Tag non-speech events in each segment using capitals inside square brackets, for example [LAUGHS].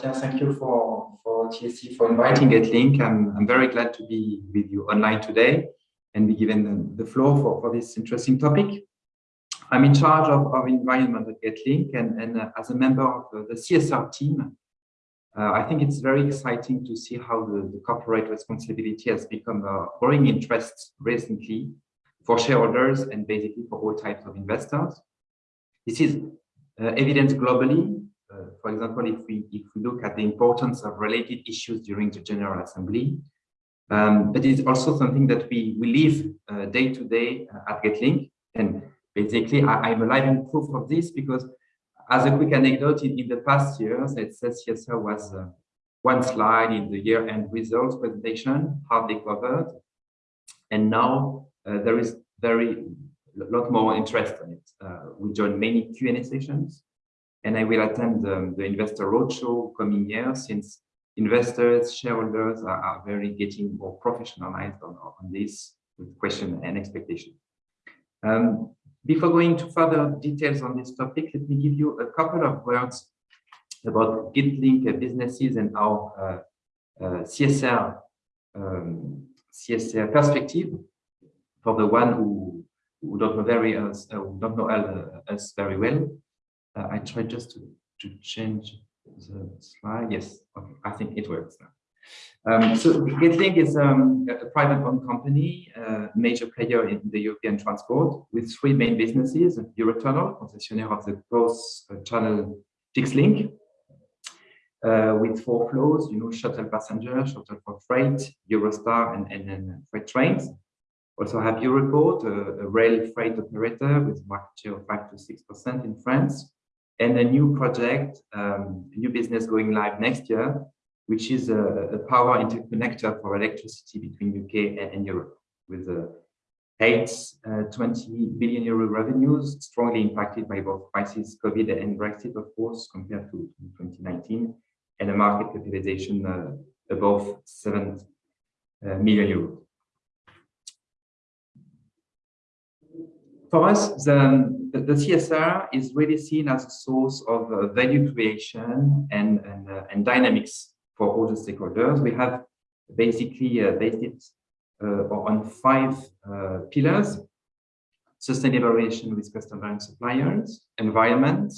Thank you for, for TSC for inviting GetLink. I'm, I'm very glad to be with you online today and be given the, the floor for, for this interesting topic. I'm in charge of, of environment at GetLink and, and uh, as a member of the CSR team, uh, I think it's very exciting to see how the, the, corporate responsibility has become a growing interest recently for shareholders and basically for all types of investors. This is uh, globally. For example, if we if we look at the importance of related issues during the General Assembly, um, but it's also something that we we live uh, day to day uh, at GetLink. And basically, I, am a living proof of this because as a quick anecdote, in, in the past years, it says CSR was uh, one slide in the year-end results presentation, hardly covered. And now there is very a lot more interest in it. Uh, we join many Q&A sessions, and I will attend um, the investor roadshow coming year since investors, shareholders are, are very getting more professionalized on, on this with question and expectation. Um, before going to further details on this topic, let me give you a couple of words about Getlink businesses and our uh, uh, CSR um, CSR perspective for the one who, who don't know very us, uh, don't know uh, us very well. Uh, I try just to, to change the slide. Yes, okay, I think it works now. Um, so GetLink is um, a private-owned company, uh, major player in the European transport, with three main businesses: Eurotunnel, concessionaire of the cross uh, channel fixed link, uh, with four flows, you know, shuttle passenger, shuttle for freight, Eurostar, and, and, and freight trains. Also have Europorte, a, a rail freight operator with market share of 5 to 6% in France, and a new project, um, a new business going live next year, which is a, a power interconnector for electricity between UK and, and Europe with a eight, uh, 20 billion euro revenues, strongly impacted by both crisis, COVID and Brexit, of course, compared to, to 2019, and a market capitalization uh, above 7 uh, million euros. For us, the, the, CSR is really seen as a source of uh, value creation and, and, uh, and dynamics for all the stakeholders. We have basically uh, based it uh, on five uh, pillars, sustainable relation with customers and suppliers, environment,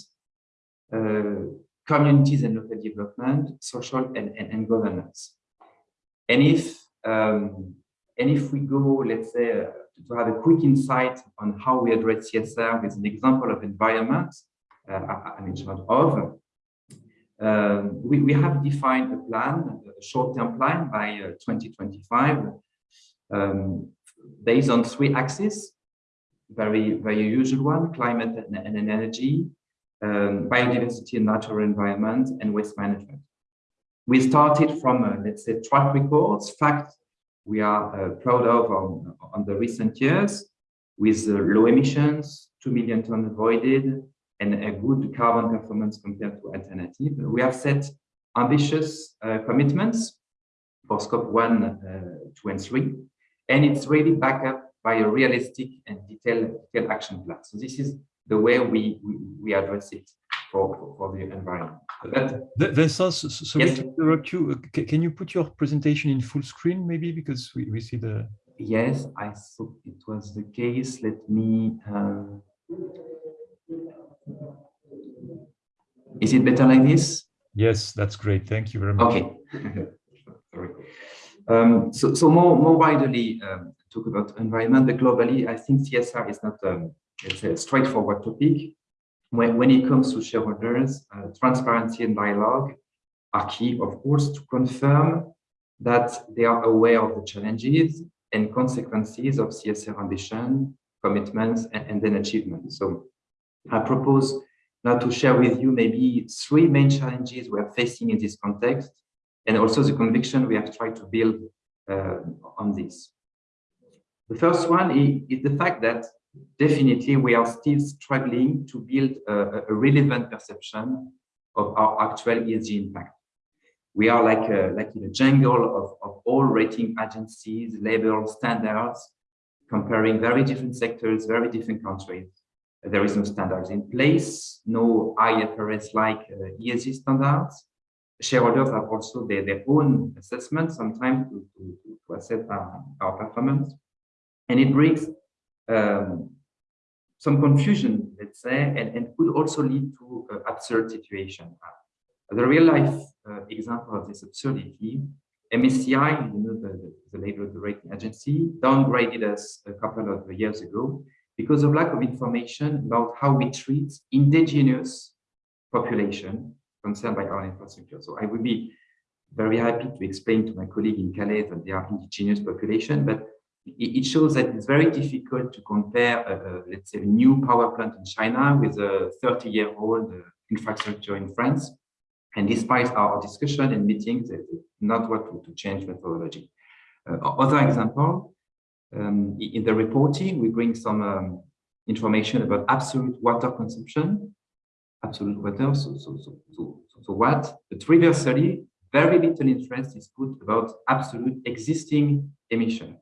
communities and local development, social and, and, and governance. And if um, and if we go, let's say, uh, to have a quick insight on how we address CSR with an example of environment uh, in charge of, um, we, we have defined a plan, a short-term plan by uh, 2025, um, based on three axes, very, very usual one, climate and, and energy, um, biodiversity and natural environment, and waste management. We started from, uh, let's say, track records, facts we are uh, proud of on, on the recent years, with low emissions, 2 million tons avoided, and a good carbon performance compared to alternative. We have set ambitious uh, commitments for scope one, uh, two, and three, and it's really backed up by a realistic and detailed, detailed action plan. So this is the way we, we, we address it for, for, the environment. That, Vincent, sorry yes. to interrupt you. Can you put your presentation in full screen, maybe, because we, we see the... Yes, I thought it was the case. Let me... Uh... Is it better like this? Yes, that's great. Thank you very much. Okay. [LAUGHS] Sorry. Um, so, so more, more widely um, talk about environment, but globally, I think CSR is not um, it's a straightforward topic. When, when it comes to shareholders, uh, transparency and dialogue are key, of course, to confirm that they are aware of the challenges and consequences of CSR ambition, commitments, and, and then achievements. So I propose now to share with you maybe three main challenges we are facing in this context, and also the conviction we have tried to build uh, on this. The first one is, is, the fact that definitely we are still struggling to build a, a relevant perception of our actual ESG impact. We are like a, like in a jungle of, of all rating agencies, labels, standards, comparing very different sectors, very different countries there is no standards in place, no IFRS-like uh, ESG standards, shareholders have also their, their own assessment sometimes to, to, to assess our, our performance. And it brings um, some confusion, let's say, and, and could also lead to uh, absurd situation. Uh, the real life uh, example of this absurdity, MSCI, you know, the, the the rating agency, downgraded us a couple of years ago because of lack of information about how we treat indigenous population concerned by our infrastructure. So I would be very happy to explain to my colleague in Calais that they are indigenous population, but it shows that it's very difficult to compare, let's say, a new power plant in China with a 30-year-old uh, infrastructure in France. And despite our discussion and meetings, it's not what to, to change methodology. Uh, other example, um, in the reporting, we bring some um, information about absolute water consumption, absolute water, so, so, so, so, so what? But reversely, very little interest is put about absolute existing emission.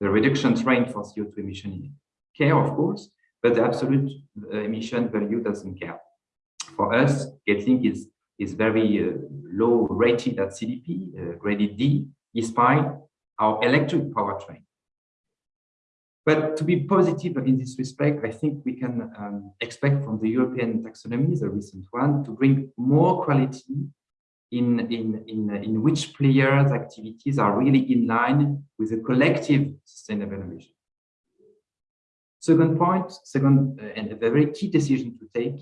The reduction train for CO2 emission care, of course, but the absolute uh, emission value doesn't care. For us, Getlink is, is very uh, low rated at CDP, uh, graded D, despite our electric powertrain. But to be positive in this respect, I think we can um, expect from the European taxonomy, the recent one, to bring more quality in, in, in, in which players' activities are really in line with a collective sustainable ambition. Second point, second, uh, and a very key decision to take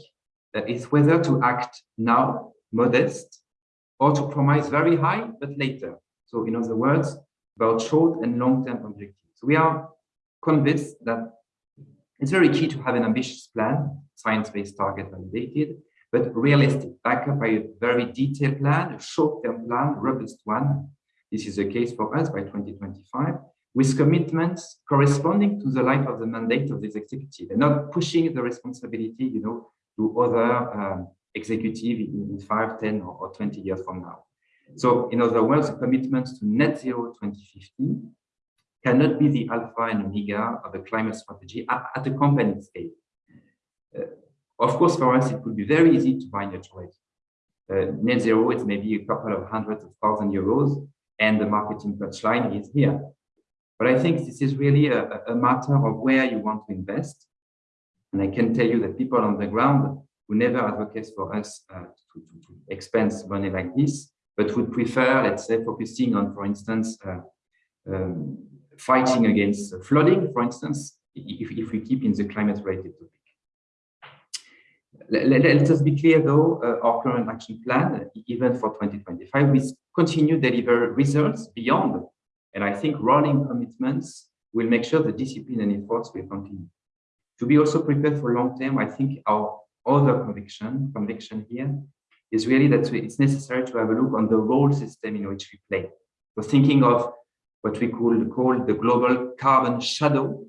uh, is whether to act now, modest, or to promise very high, but later. So in other words, about short and long-term objectives. We are convinced that it's very key to have an ambitious plan, science-based target validated, but realistic, backed by a very detailed plan, a short-term plan, robust one. This is the case for us by 2025, with commitments corresponding to the life of the mandate of this executive and not pushing the responsibility, you know, to other um, executive in 5, 10 or 20 years from now. So in other words, the commitments to net zero 2050 cannot be the alpha and omega of a climate strategy at, at a company scale. Uh, of course, for us, it would be very easy to buy natural uh, net zero, it's maybe a couple of hundreds of thousand euros, and the marketing touchline is here. But I think this is really a, a, matter of where you want to invest. And I can tell you that people on the ground who never advocate for us uh, to, to, to, expense money like this, but would prefer, let's say, focusing on, for instance, uh, um, fighting against flooding, for instance, if, if we keep in the climate-related topic. Let, let, us be clear, though, uh, our current action plan, even for 2025, we continue to deliver results beyond. And I think rolling commitments will make sure the discipline and efforts will continue. To be also prepared for long term, I think our other conviction, conviction here is really that it's necessary to have a look on the role system in which we play. So thinking of what we could call the global carbon shadow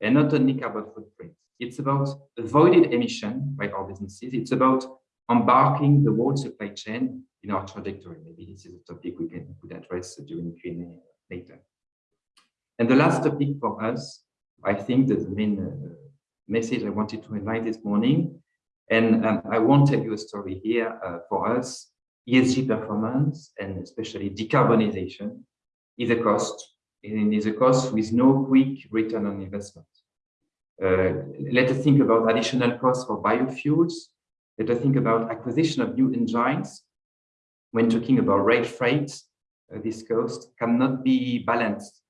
and not only carbon footprint. It's about avoided emission by our businesses. It's about embarking the whole supply chain in our trajectory. Maybe this is a topic we can could address during Q&A later. And the last topic for us, I think that the main uh, message I wanted to invite this morning, and um, I won't tell you a story here uh, for us, ESG performance and especially decarbonization is a cost, and is a cost with no quick return on investment. Uh, let us think about additional costs for biofuels. Let us think about acquisition of new engines. When talking about rail freight, uh, this cost cannot be balanced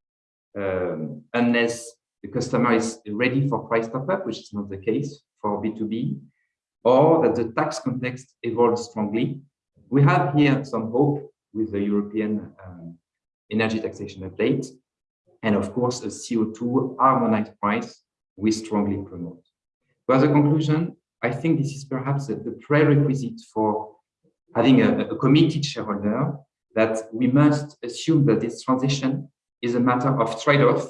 um, unless the customer is ready for price top-up, which is not the case for B2B, or that the tax context evolves strongly. We have here some hope with the European um, energy taxation update, and of course, a CO2 harmonized price we strongly promote. But as a conclusion, I think this is perhaps the, prerequisite for having a, a committed shareholder that we must assume that this transition is a matter of trade-off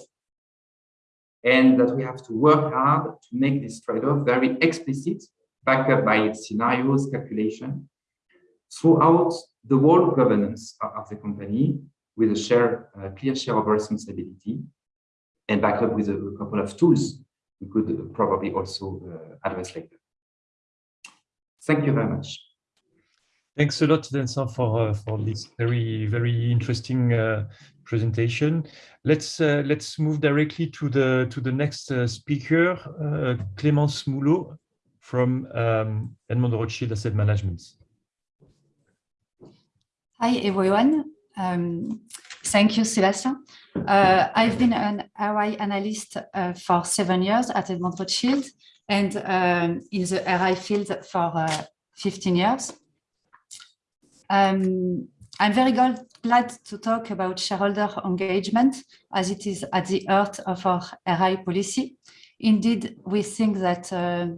and that we have to work hard to make this trade-off very explicit, backed up by scenarios, calculation, throughout the whole governance of the company with a share, a clear share of responsibility and backed up with a couple of tools we could probably also uh, address later. Thank you very much. Thanks a lot, Vincent, for uh, for this very very interesting uh, presentation. Let's uh, let's move directly to the to the next uh, speaker, uh, Clémence Moulot from um, Edmond Rothschild Asset Management. Hi everyone. Um, thank you, Sébastien. Uh, I've been an RI analyst uh, for seven years at Edmond Rothschild and um, in the RI field for uh, 15 years. Um, I'm very glad to talk about shareholder engagement as it is at the heart of our RI policy. Indeed, we think that uh,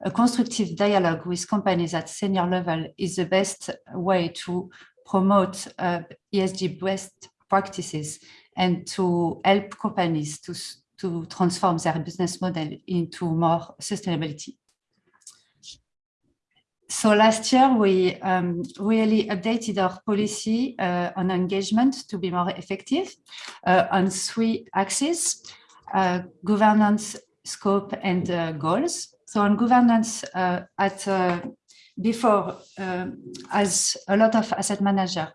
a constructive dialogue with companies at senior level is the best way to promote uh, ESG best practices and to help companies to, to transform their business model into more sustainability. So last year, we um, really updated our policy uh, on engagement to be more effective uh, on three axes, uh, governance, scope, and uh, goals. So on governance, uh, at uh, before, as a lot of asset manager,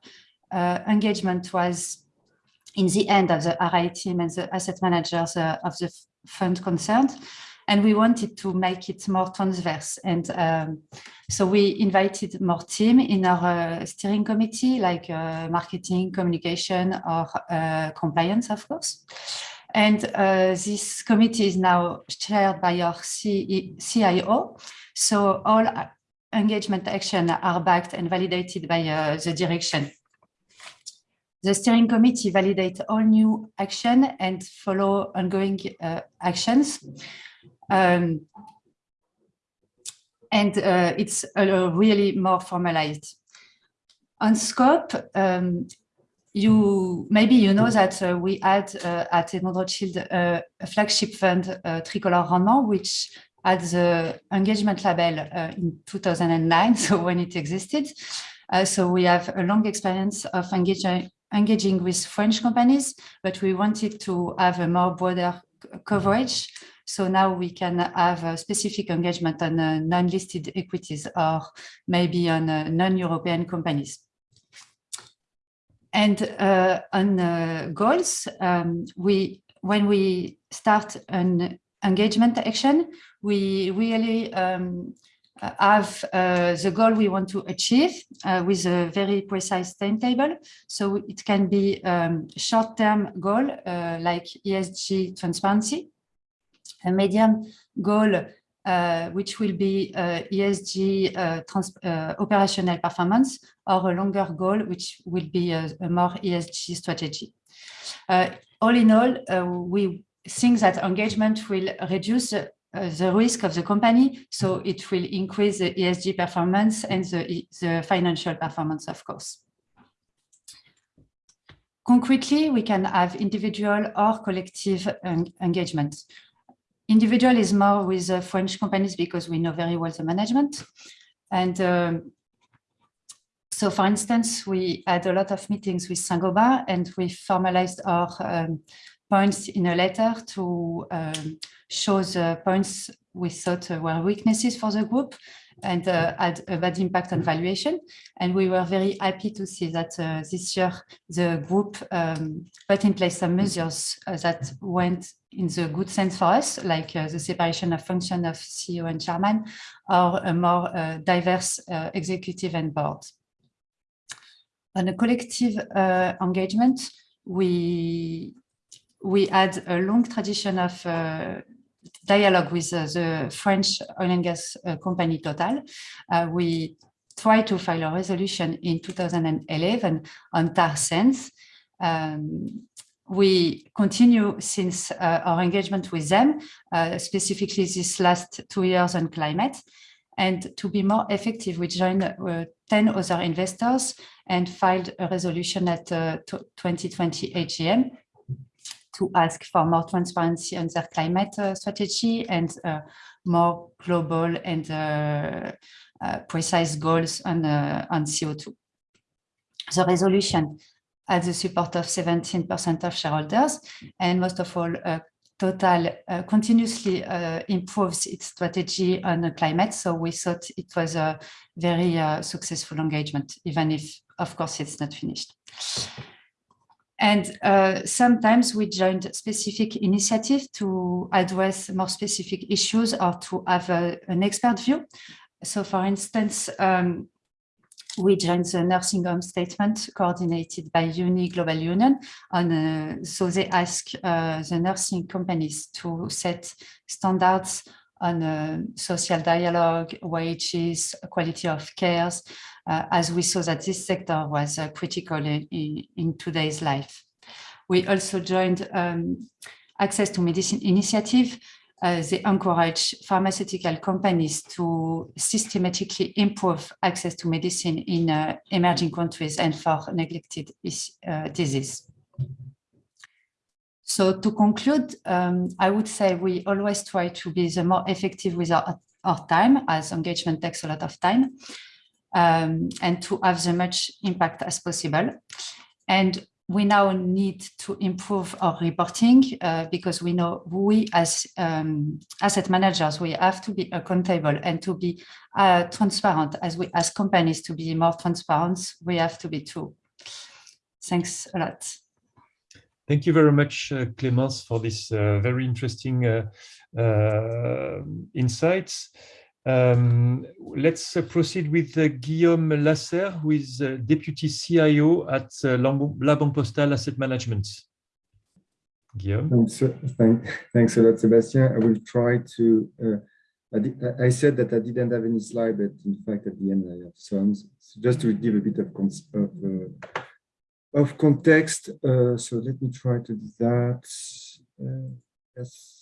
engagement was in the end of the RI team and the asset managers of the fund concerned and we wanted to make it more transverse. And um, so we invited more team in our uh, steering committee, like uh, marketing, communication, or uh, compliance, of course. And uh, this committee is now chaired by our C CIO. So all engagement action are backed and validated by uh, the direction. The steering committee validates all new action and follow ongoing uh, actions. Um, and uh, it's uh, really more formalized. On scope, um, you maybe you know that uh, we had uh, at Edmond Rothschild uh, a flagship fund, uh, Tricolore Rendement, which had the engagement label uh, in 2009, [LAUGHS] so when it existed. Uh, so we have a long experience of engaging, engaging with French companies, but we wanted to have a more broader coverage so now we can have a specific engagement on uh, non-listed equities or maybe on uh, non-European companies. And uh, on uh, goals, um, we when we start an engagement action, we really um, have uh, the goal we want to achieve uh, with a very precise timetable. So it can be um, short-term goal like ESG transparency, a medium goal uh, which will be uh, ESG uh, uh, operational performance or a longer goal which will be a, a more ESG strategy. Uh, all in all, uh, we think that engagement will reduce the risk of the company, so it will increase the ESG performance and the, the financial performance, of course. Concretely, we can have individual or collective engagement. Individual is more with uh, French companies because we know very well the management. And um, so, for instance, we had a lot of meetings with Saint-Gobain and we formalized our um, points in a letter to um, show the points we thought were weaknesses for the group and uh, had a bad impact on valuation. And we were very happy to see that uh, this year the group um, put in place some measures uh, that went in the good sense for us, like uh, the separation of function of CEO and chairman, or a more uh, diverse uh, executive and board. On a collective engagement, we we had a long tradition of dialogue with uh, the French oil and gas uh, company Total. Uh, we tried to file a resolution in 2011 on tar sands. Um, we continue since uh, our engagement with them, uh, specifically this last two years on climate. And to be more effective, we joined uh, 10 other investors and filed a resolution at 2020 AGM to ask for more transparency on their climate uh, strategy and uh, more global and uh, precise goals on, on CO2. The resolution had the support of 17% of shareholders and most of all Total uh, continuously uh, improves its strategy on the climate. So we thought it was a very uh, successful engagement, even if, of course, it's not finished. And uh, sometimes we joined specific initiatives to address more specific issues or to have a, an expert view. So for instance, um, we joined the nursing home statement coordinated by UNI Global Union. On, uh, so they ask uh, the nursing companies to set standards on uh, social dialogue, wages, quality of cares, as we saw that this sector was uh, critical in, in, today's life. We also joined um, Access to Medicine Initiative, uh, they encourage pharmaceutical companies to systematically improve access to medicine in uh, emerging countries and for neglected uh, disease. So to conclude, um, I would say we always try to be the more effective with our, our time as engagement takes a lot of time um, and to have as much impact as possible. And we now need to improve our reporting uh, because we know we as um, asset managers, we have to be accountable and to be uh, transparent as we as companies to be more transparent, we have to be too. Thanks a lot. Thank you very much, uh, Clémence, for this uh, very interesting uh, uh, insights. Um, let's uh, proceed with uh, Guillaume Lasserre, who is uh, Deputy CIO at uh, La Banque Postale Asset Management. Guillaume. Thanks, thank, thanks a lot, Sebastian. I will try to, uh, I, I, said that I didn't have any slide, but in fact, at the end, I have some. So just to give a bit of, of, uh, of context. so let me try to do that. yes.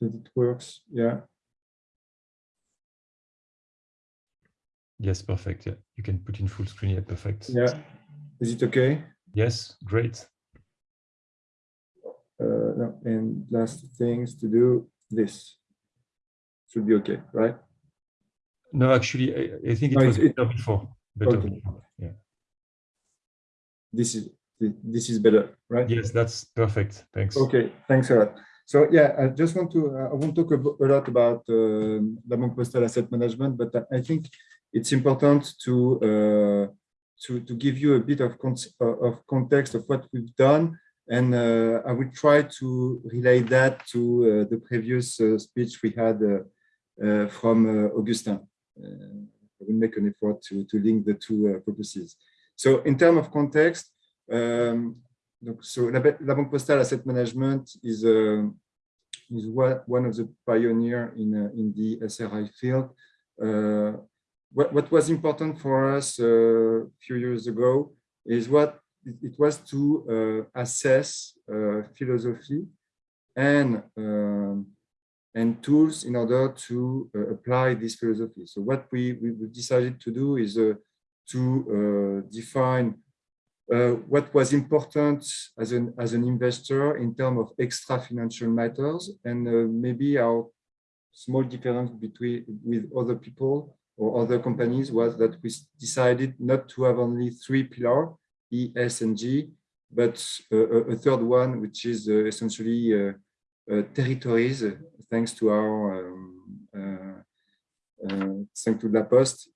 That it works. Yeah. Yes, perfect. Yeah, you can put in full screen. Yeah, perfect. Yeah. Is it okay? Yes, great. Uh, no, and last things to do this should be okay, right? No, actually, I, I think it no, was it, better before. Better okay. before. Yeah. This is this is better, right? Yes, that's perfect. Thanks. Okay, thanks a lot. So yeah, I just want to, uh, I won't talk a, lot about uh, La Postale Asset Management, but I think it's important to, uh, to, to give you a bit of, con uh, of context of what we've done. And uh, I will try to relay that to uh, the previous speech we had from Augustin. I will make an effort to, to link the two purposes. So in terms of context, um, donc, so Banque Postale Asset Management is, uh, is one of the pioneer in, uh, in the SRI field. Uh, what, what was important for us uh, a few years ago is what it, was to uh, assess uh, philosophy and um, and tools in order to apply this philosophy. So what we, we decided to do is to define uh, what was important as an as an investor in terms of extra financial matters and uh, maybe our small difference between with other people or other companies was that we decided not to have only three pillars E, S, and G, but uh, a third one, which is uh, essentially uh, uh, territories, thanks to our um, thanks to La Poste,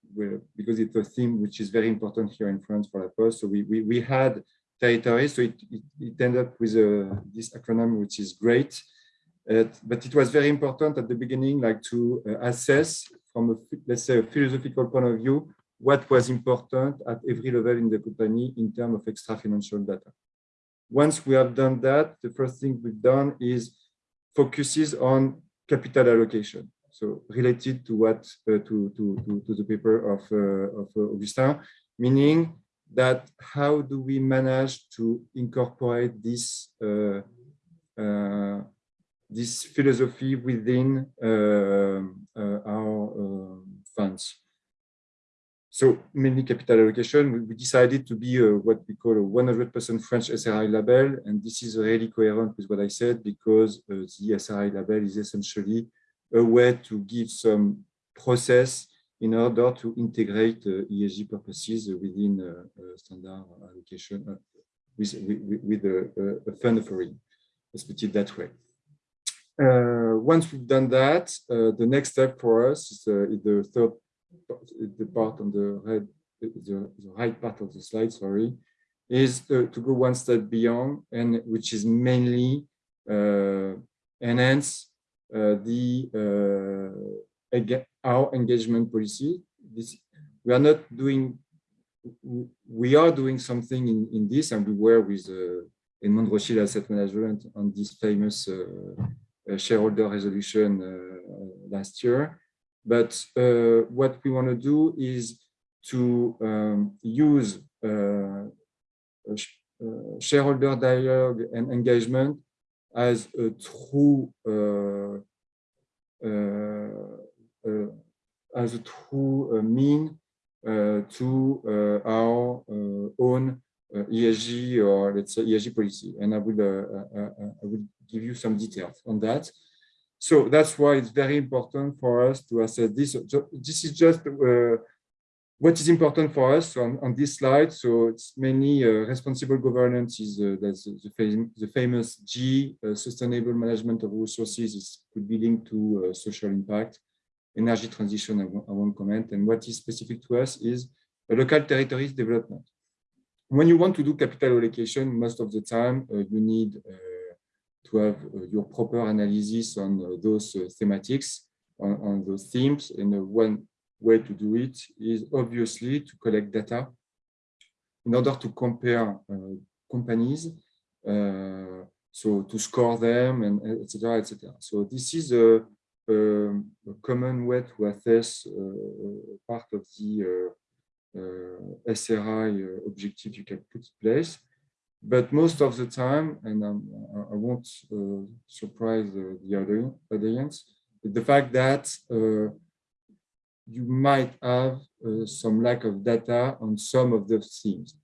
because it's a theme which is very important here in France for Poste. So we, we, we had territories, so it, it, it ended up with a, uh, this acronym, which is great. Uh, but it was very important at the beginning, like to uh, assess from a, let's say, a philosophical point of view, what was important at every level in the company in terms of extra financial data. Once we have done that, the first thing we've done is focuses on capital allocation so related to what uh, to, to, to, to, the paper of, uh, of uh, Augustin, meaning that how do we manage to incorporate this uh, uh, this philosophy within uh, our funds. So mainly capital allocation, we decided to be what we call a 100% French SRI label, and this is really coherent with what I said because the SRI label is essentially a way to give some process in order to integrate uh, ESG purposes within uh, uh, standard allocation, with, with, with a, a fund offering. Let's put it that way. Uh, once we've done that, uh, the next step for us is, uh, is the third the part on the red, the, the right part of the slide, sorry, is to, to go one step beyond, and which is mainly uh, enhance uh, the uh, our engagement policy. This we are not doing. We are doing something in, in this, and we were with uh, Edmond Rothschild Asset Management on this famous uh, shareholder resolution uh, last year. But uh, what we want to do is to um, use shareholder dialogue and engagement as a true as a true mean to our own ESG or let's say ESG policy. And I will I will give you some details on that. So that's why it's very important for us to assess this. This is just what is important for us on, on this slide. So it's mainly uh, responsible governance is uh, that's the, fam the famous G, uh, sustainable management of resources is could be linked to uh, social impact, energy transition, I won't, I won't comment. And what is specific to us is local territories development. When you want to do capital allocation, most of the time uh, you need to have uh, your proper analysis on uh, those uh, thematics, on, on, those themes. And one way to do it is obviously to collect data in order to compare companies, so to score them and etc. etc. So this is a, a, common way to assess part of the uh, SRI uh, objective you can put in place but most of the time, and I won't uh, surprise uh, the audience, the fact that uh, you might have uh, some lack of data on some of the themes.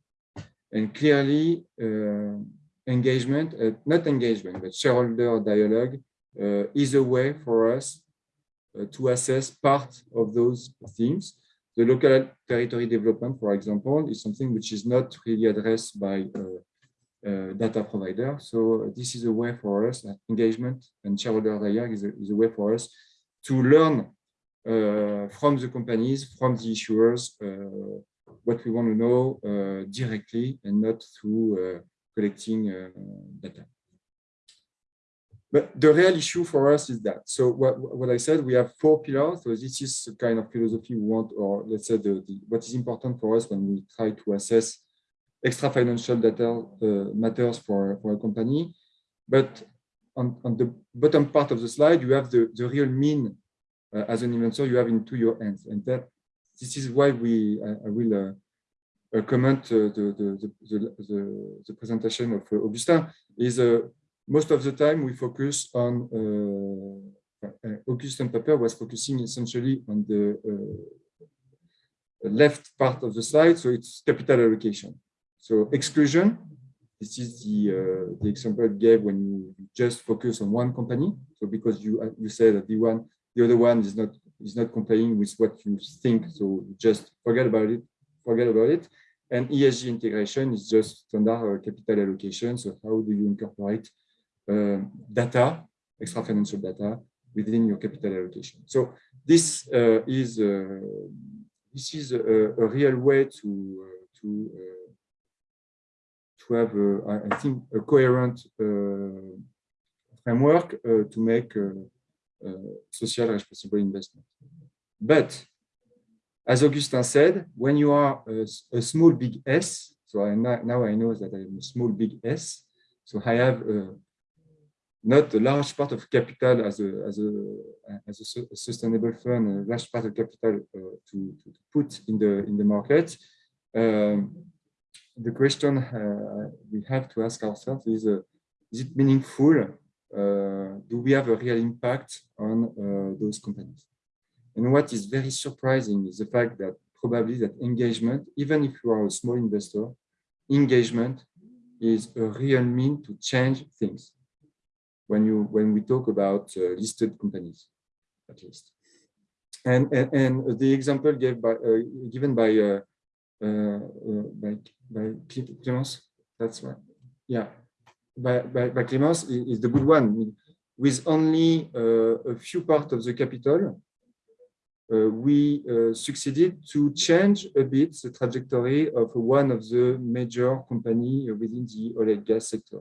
And clearly, uh, engagement, uh, not engagement, but shareholder dialogue is a way for us to assess part of those themes. The local territory development, for example, is something which is not really addressed by uh, data provider. So this is a way for us, uh, engagement and shareholder dialogue is a, is a way for us to learn uh, from the companies, from the issuers, uh, what we want to know uh, directly and not through uh, collecting data. But the real issue for us is that. So what, what I said, we have four pillars. So this is the kind of philosophy we want, or let's say the, the what is important for us when we try to assess extra financial data uh, matters for, for a company. But on, on the bottom part of the slide, you have the, the real mean uh, as an investor you have into your hands. And that this is why we I, I will uh, comment uh, the, the, the, the, the, presentation of uh, Augustin is uh, most of the time we focus on Augustin Paper was focusing essentially on the left part of the slide, so it's capital allocation. So exclusion, this is the, uh, the example I gave when you just focus on one company. So because you uh, you say that the one, the other one is not is not complying with what you think, so just forget about it, forget about it. And ESG integration is just standard uh, capital allocation. So how do you incorporate uh, data, extra financial data, within your capital allocation? So this uh, is uh, this is a, a, real way to to to have, uh, I think, a coherent uh, framework uh, to make social responsible investment. But as Augustin said, when you are a, a small big S, so I, now I know that I am a small big S, so I have uh, not a large part of capital as a as a as a sustainable fund, a large part of capital uh, to, to put in the in the market. Um, the question uh, we have to ask ourselves is, uh, is it meaningful? Uh, do we have a real impact on those companies? And what is very surprising is the fact that probably that engagement, even if you are a small investor, engagement is a real mean to change things when you when we talk about uh, listed companies at least and and, and the example by uh, given by uh, by, by Clémence that's right. Yeah, by, by, by Clémence is, the good one. With only uh, a few part of the capital, uh, we uh, succeeded to change a bit the trajectory of one of the major company within the oil and gas sector.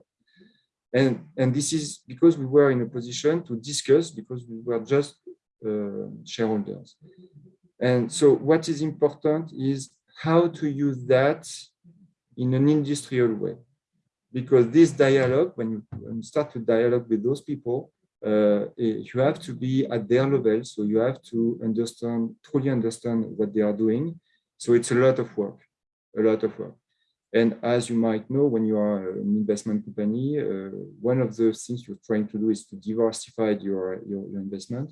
And, and this is because we were in a position to discuss because we were just uh, shareholders. And so what is important is how to use that in an industrial way. Because this dialogue, when you, when you start to dialogue with those people, uh, you have to be at their level. So you have to understand, truly understand what they are doing. So it's a lot of work, a lot of work. And as you might know, when you are an investment company, uh, one of the things you're trying to do is to diversify your, your, your investment.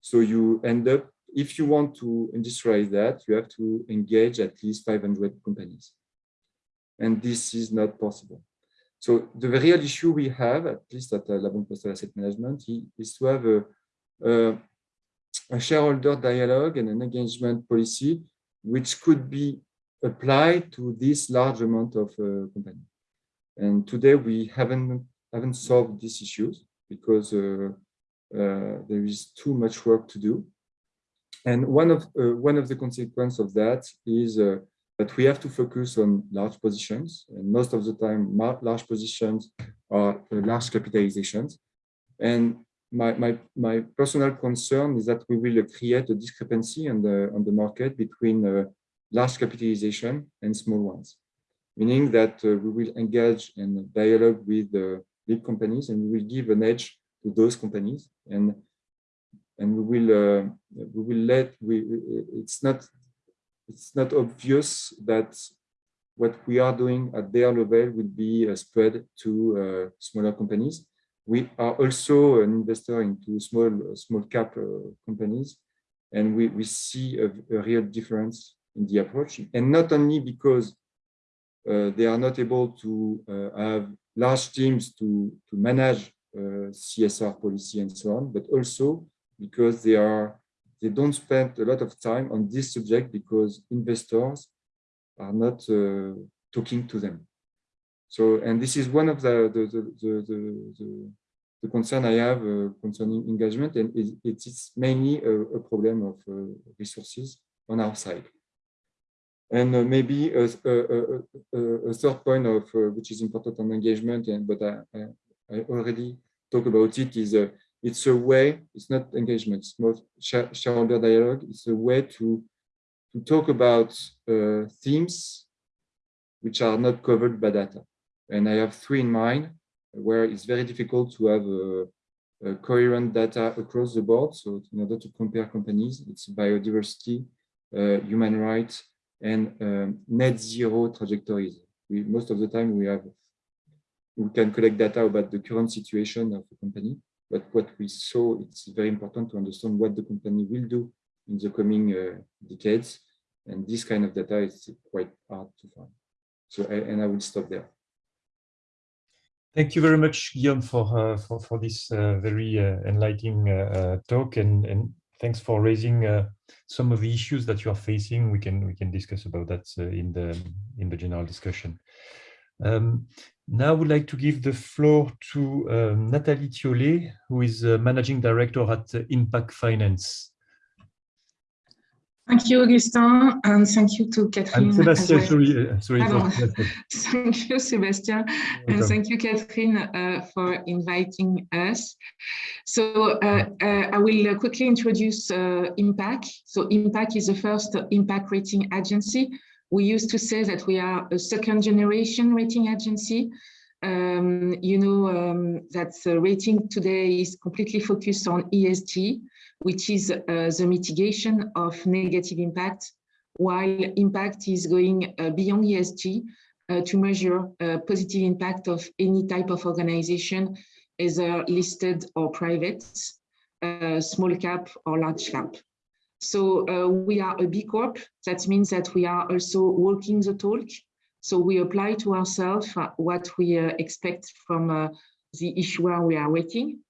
So you end up, if you want to industrialize that, you have to engage at least 500 companies. And this is not possible. So the real issue we have, at least at uh, La Banque Postale Asset Management, is to have a, a, a, shareholder dialogue and an engagement policy which could be applied to this large amount of uh, company. And today we haven't haven't solved these issues because uh, uh, there is too much work to do. And one of uh, one of the consequences of that is uh, but we have to focus on large positions. And most of the time, large positions are uh, large capitalizations. And my, my, my personal concern is that we will create a discrepancy on the, on the market between uh, large capitalization and small ones, meaning that uh, we will engage in dialogue with the big companies and we will give an edge to those companies and and we will uh, we will let we it's not it's not obvious that what we are doing at their level will be uh, spread to uh, smaller companies. We are also an investor into small small cap uh, companies, and we, we see a, a, real difference in the approach. And not only because uh, they are not able to uh, have large teams to, to manage CSR policy and so on, but also because they are they don't spend a lot of time on this subject because investors are not uh, talking to them. So, and this is one of the the the the, the, the concern I have uh, concerning engagement, and it, it is mainly a, a problem of uh, resources on our side. And uh, maybe a, a, a, third point of uh, which is important on engagement, and but I, I, I already talked about it is uh, it's a way, it's not engagement, it's more shareholder dialogue. It's a way to, to talk about uh, themes which are not covered by data. And I have three in mind where it's very difficult to have a, coherent data across the board. So in order to compare companies, it's biodiversity, uh, human rights, and um, net zero trajectories. We, most of the time we have we can collect data about the current situation of the company, but what we saw, it's very important to understand what the company will do in the coming uh, decades. And this kind of data is quite hard to find. So, I, and I will stop there. Thank you very much, Guillaume, for uh, for, for this uh, very uh, enlightening uh, uh, talk, and and thanks for raising some of the issues that you are facing. We can we can discuss about that in the in the general discussion. Um, now I would like to give the floor to um, Nathalie Thiollet, who is uh, Managing Director at uh, Impact Finance. Thank you, Augustin, and thank you to Catherine. And Sebastian, well. sorry, uh, sorry. [LAUGHS] thank you, Sebastian, and thank you, Catherine, uh, for inviting us. So uh, uh I will quickly introduce Impact. So Impact is the first impact rating agency we used to say that we are a second generation rating agency. Um, you know um, that the rating today is completely focused on ESG, which is uh, the mitigation of negative impact, while impact is going uh, beyond ESG uh, to measure uh, positive impact of any type of organization, either listed or private, uh, small cap or large cap. So uh, we are a B Corp. That means that we are also walking the talk. So we apply to ourselves uh, what we uh, expect from uh, the issuer we are waiting.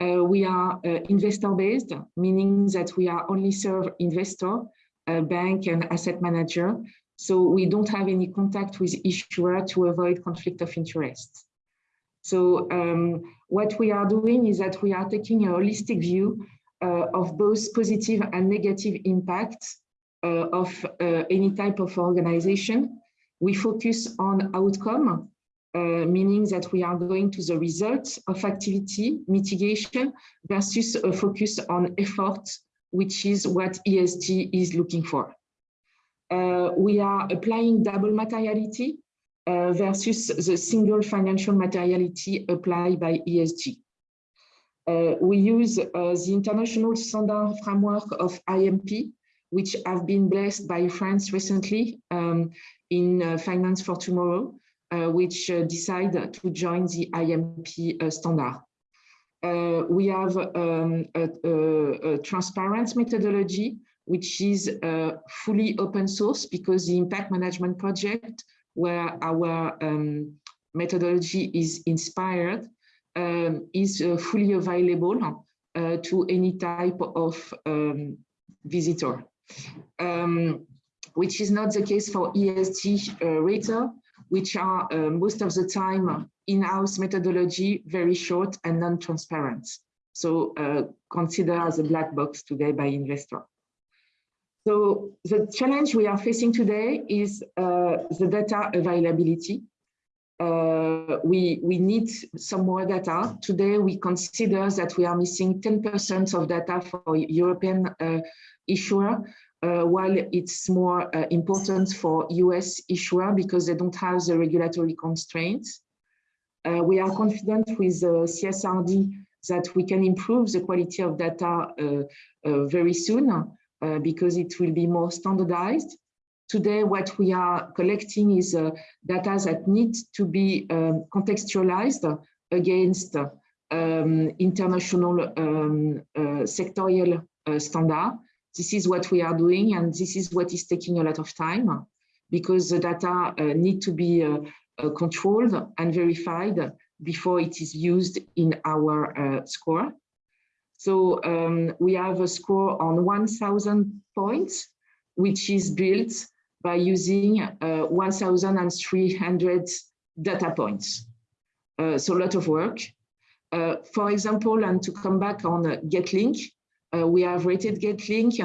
Uh, we are uh, investor-based, meaning that we are only serve investor, bank and asset manager, So we don't have any contact with issuer to avoid conflict of interest. So um, what we are doing is that we are taking a holistic view of both positive and negative impacts uh, of uh, any type of organization. We focus on outcome, uh, meaning that we are going to the results of activity mitigation versus a focus on effort, which is what ESG is looking for. Uh, we are applying double materiality uh, versus the single financial materiality applied by ESG. Uh, we use uh, the international standard framework of IMP, which have been blessed by France recently um, in uh, Finance for Tomorrow, uh, which decide to join the IMP standard. we have um, a, a, a transparent methodology which is uh, fully open source because the impact management project where our um, methodology is inspired um, is uh, fully available uh, to any type of um, visitor, um, which is not the case for ESG uh, rater, which are most of the time in-house methodology, very short and non-transparent. So uh, consider as a black box today by investor. So the challenge we are facing today is uh, the data availability. Uh, we, we need some more data. Today, we consider that we are missing 10% of data for European uh, issuer, uh, while it's more uh, important for US issuer because they don't have the regulatory constraints. Uh, we are confident with CSRD that we can improve the quality of data very soon. Uh, because it will be more standardized. Today, what we are collecting is uh, data that needs to be um, contextualized against um, international um, uh, sectorial uh, standard. This is what we are doing, and this is what is taking a lot of time because the data uh, need to be uh, controlled and verified before it is used in our score. So um, we have a score on 1000 points, which is built by using uh, 1,300 data points. Uh, so a lot of work. Uh, for example, and to come back on Getlink, uh, we have rated Getlink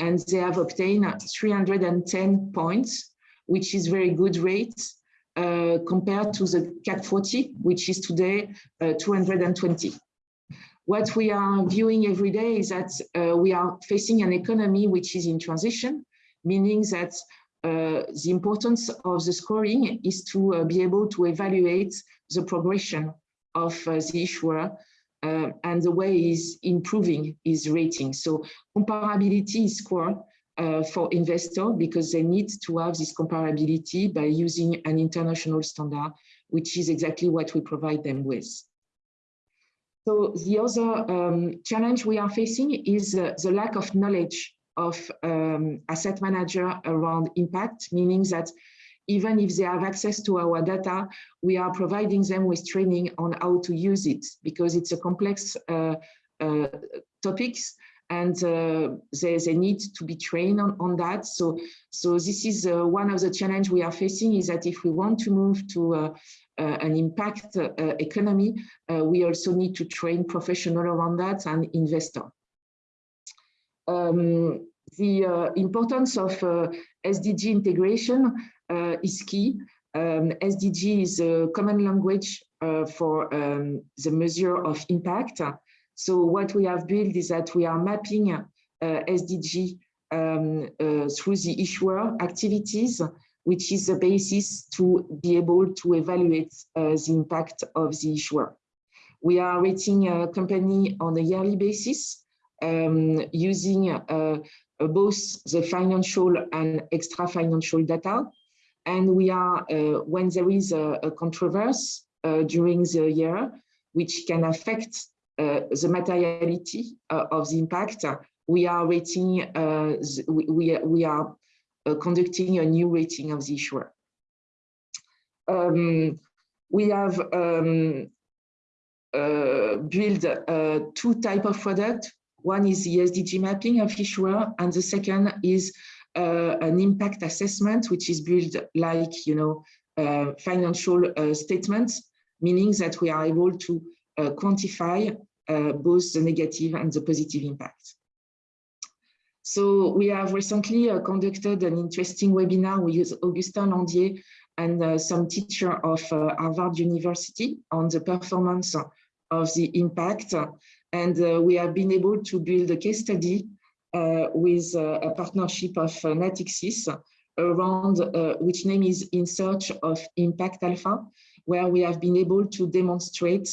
and they have obtained 310 points, which is very good rate uh, compared to the CAC 40, which is today uh, 220 what we are viewing every day is that uh, we are facing an economy which is in transition, meaning that uh, the importance of the scoring is to uh, be able to evaluate the progression of uh, the issuer uh, and the way is improving his rating. So comparability is core uh, for investor because they need to have this comparability by using an international standard, which is exactly what we provide them with. So the other um, challenge we are facing is the lack of knowledge of um, asset manager around impact, meaning that even if they have access to our data, we are providing them with training on how to use it because it's a complex uh, uh, topics and uh, they, they need to be trained on, on that. So, so this is uh, one of the challenge we are facing is that if we want to move to uh, uh, an impact uh, economy, uh, we also need to train professional around that and investor. Um, the importance of SDG integration is key. Um, SDG is a common language for um, the measure of impact. So what we have built is that we are mapping uh, SDG um, uh, through the issuer activities which is the basis to be able to evaluate uh, the impact of the issuer. We are rating a company on a yearly basis um, using uh, both the financial and extra financial data. And we are, uh, when there is a, a controversy uh, during the year, which can affect uh, the materiality uh, of the impact, we are rating, we, we, are uh, conducting a new rating of the issuer. Um, we have um, uh, built uh, two type of product. One is the SDG mapping of issuer, and the second is uh, an impact assessment, which is built like, you know, uh, financial uh, statements, meaning that we are able to uh, quantify uh, both the negative and the positive impact. So we have recently uh, conducted an interesting webinar with Augustin Landier and some teacher of Harvard University on the performance of the impact. And we have been able to build a case study uh, with uh, a partnership of uh, Natixis around which name is In Search of Impact Alpha, where we have been able to demonstrate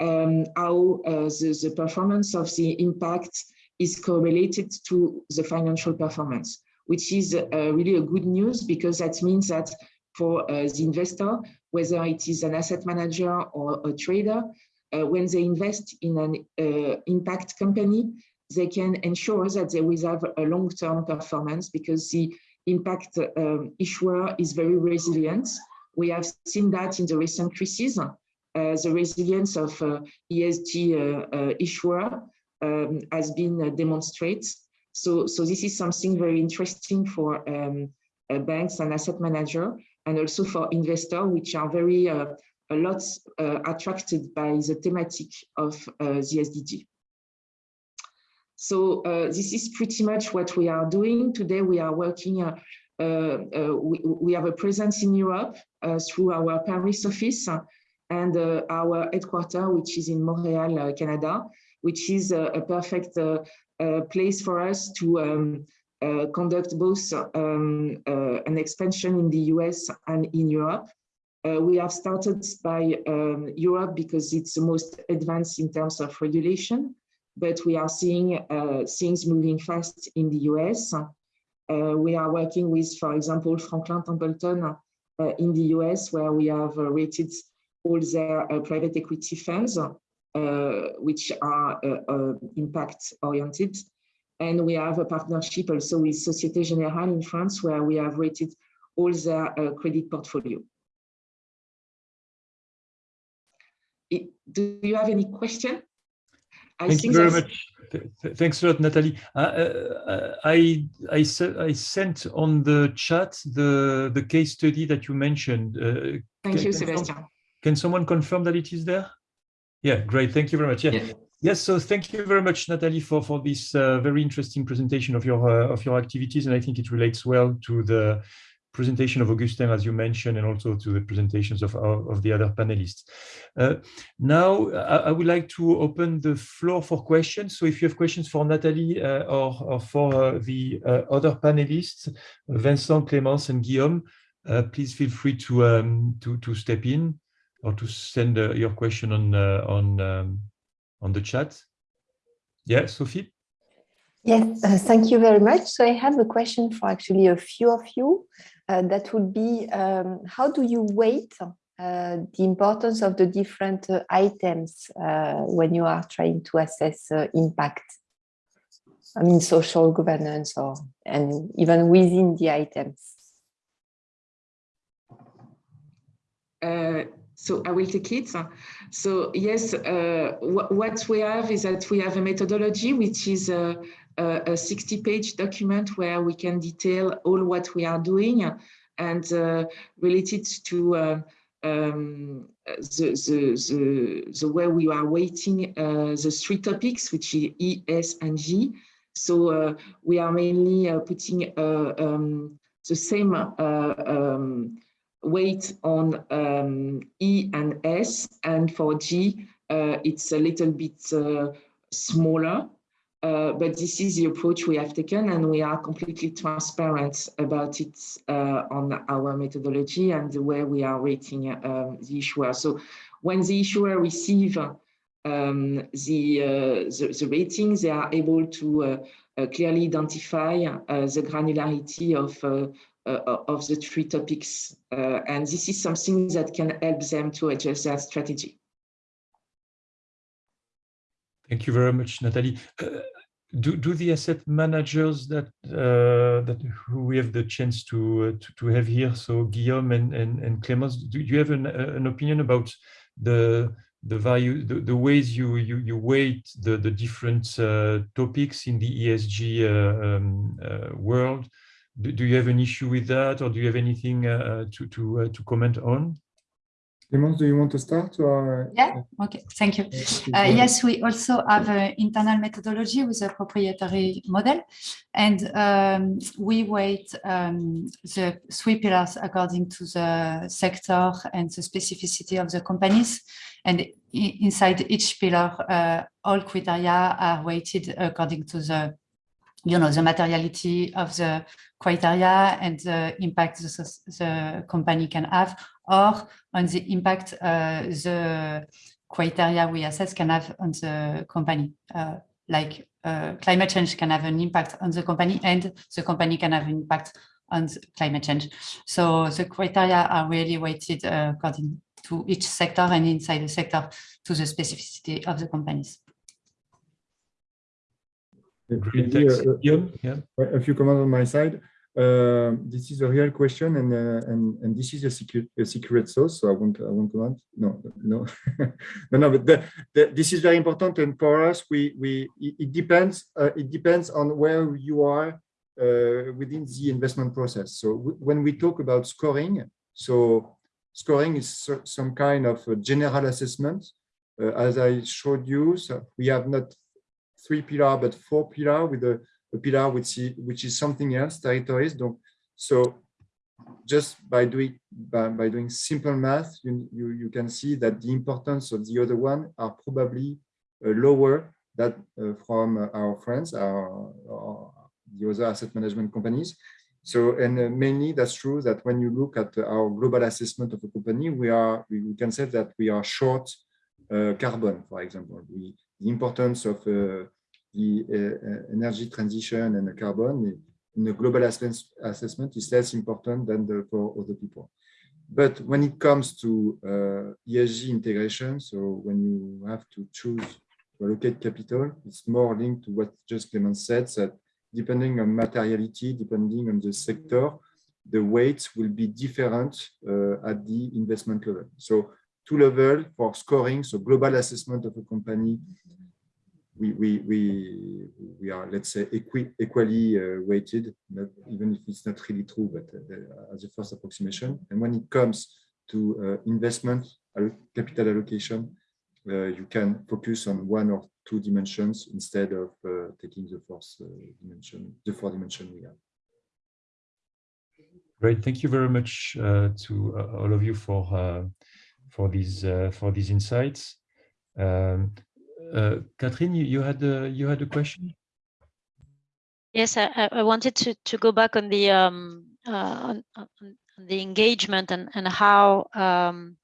um, how the, the performance of the impact is correlated to the financial performance, which is uh, really a good news because that means that for uh, the investor, whether it is an asset manager or a trader, uh, when they invest in an impact company, they can ensure that they will have a long-term performance because the impact um, issuer is very resilient. We have seen that in the recent crisis, uh, the resilience of uh, ESG uh, uh, issuer um, has been uh, demonstrated. So, so this is something very interesting for um, banks and asset manager and also for investors, which are very a lot attracted by the thematic of the SDG. So uh, this is pretty much what we are doing. Today we are working, uh, uh, uh we, we, have a presence in Europe uh, through our Paris office and uh, our headquarter, which is in Montreal, Canada, which is a, perfect place for us to um, conduct both um, an expansion in the US and in Europe. We have started by um, Europe because it's the most advanced in terms of regulation but we are seeing uh, things moving fast in the US. Uh, we are working with, for example, Franklin Templeton uh, in the US, where we have rated all their private equity funds, which are impact oriented. And we have a partnership also with Societe Generale in France, where we have rated all their credit portfolio. Do you have any question? I Thank you very much. Thanks a lot, Natalie. Uh, uh, I, I, I sent on the chat the, the case study that you mentioned. Uh, Thank can, you, Sebastian. Can someone confirm that it is there? Yeah, great. Thank you very much. Yeah. Yes. yes so thank you very much, Natalie, for for this uh, very interesting presentation of your uh, of your activities, and I think it relates well to the presentation of Augustin, as you mentioned, and also to the presentations of, of the other panelists. Uh, now, I, I, would like to open the floor for questions. So if you have questions for Nathalie uh, or, or, for uh, the uh, other panelists, Vincent, Clémence, and Guillaume, uh, please feel free to, um, to, to step in or to send uh, your question on, on, um, on the chat. Yeah, Sophie? Yes, uh, thank you very much. So I have a question for actually a few of you that would be um, how do you weight uh, the importance of the different uh, items uh, when you are trying to assess uh, impact? I mean, social governance or and even within the items. so I will take it. So yes, what we have is that we have a methodology which is a 60 page document where we can detail all what we are doing and uh, related to uh, um, the, the, the, the, way we are weighting uh, the three topics, which is E, S, and G. So uh, we are mainly uh, putting uh, um, the same um, weight on um, E and S, and for G, it's a little bit smaller. Uh, but this is the approach we have taken and we are completely transparent about it uh, on our methodology and the way we are rating um, the issuer. So when the issuer receive um, the, uh, the, the, ratings, they are able to uh, uh, clearly identify the granularity of, of the three topics. and this is something that can help them to adjust their strategy. Thank you very much, Natalie. Uh, do, do the asset managers that uh, that who we have the chance to, uh, to, to have here, so Guillaume and and, and Clémence, do you have an, uh, an opinion about the the value, the, the ways you you you weight the the different uh, topics in the ESG uh, um, world? do, do you have an issue with that, or do you have anything to to to comment on? Clemence, do you want to start? Or? Yeah, okay, thank you. Uh, yes, we also have an internal methodology with a proprietary model, and um, we weight um, the three pillars according to the sector and the specificity of the companies. And inside each pillar, uh, all criteria are weighted according to the you know, the materiality of the criteria and the impact the, the company can have, or on the impact uh, the criteria we assess can have on the company. Uh, like uh, climate change can have an impact on the company and the company can have an impact on climate change. So the criteria are really weighted uh, according to each sector and inside the sector to the specificity of the companies. Great, thanks. Yeah. A few comments on my side. Uh, this is a real question, and uh, and and this is a secret a secret sauce. So I won't I won't comment. No, no, [LAUGHS] no, no. But the, the, this is very important, and for us, we we it depends. Uh, it depends on where you are uh, within the investment process. So when we talk about scoring, so scoring is some kind of general assessment. Uh, as I showed you, so we have not three pillar, but four pillar with a, a pillar which is, which is something else, territories. So just by doing by, by doing simple math, you, you, you can see that the importance of the other one are probably uh, lower that uh, from our friends, our, our, the other asset management companies. So, and uh, mainly that's true that when you look at our global assessment of a company, we are, we, we can say that we are short uh, carbon, for example. We, the importance of uh, the uh, energy transition and the carbon in the global assessment is less important than the, for other people. But when it comes to uh, ESG integration, so when you have to choose to allocate capital, it's more linked to what just Clemence said, that depending on materiality, depending on the sector, the weights will be different uh, at the investment level. So two level for scoring, so global assessment of a company, we we we we are let's say equi, equally uh, weighted, not, even if it's not really true, but uh, as a first approximation. And when it comes to uh, investment capital allocation, uh, you can focus on one or two dimensions instead of uh, taking the fourth uh, dimension, the four dimension we have. Great, thank you very much to all of you for for these uh, for these insights. Um, uh, Catherine, you, you had a, you had a question. Yes, I, I wanted to to go back on the um, uh, on, on, the engagement and and how um,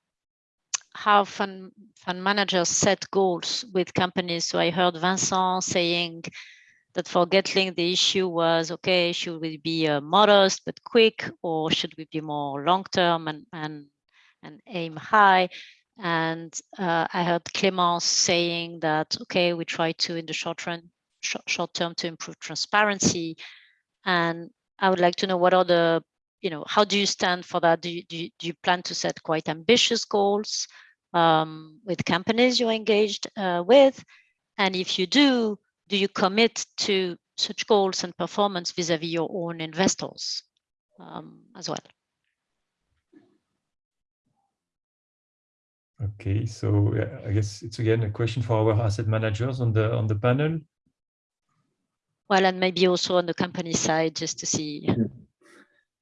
how fund fund managers set goals with companies. So I heard Vincent saying that for Getlink the issue was okay, should we be uh, modest but quick, or should we be more long term and and and aim high. And uh, I heard Clemence saying that, okay, we try to, in the short run, sh short term to improve transparency. And I would like to know what are the, you know, how do you stand for that? Do you, do you, do you plan to set quite ambitious goals um, with companies you're engaged uh, with? And if you do, do you commit to such goals and performance vis-a-vis -vis your own investors um, as well? Okay, so I guess it's again a question for our asset managers on the on the panel. Well, and maybe also on the company side, just to see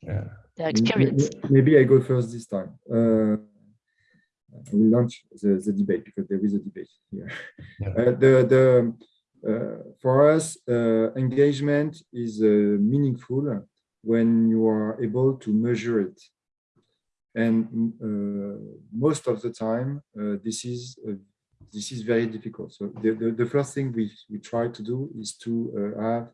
yeah. their experience. Maybe I go first this time. Uh, I will launch the, the debate because there is a debate here. Yeah. Uh, the the uh, for us, uh, engagement is uh, meaningful when you are able to measure it and uh, most of the time uh, this is uh, this is very difficult. So the, the, the, first thing we, we try to do is to have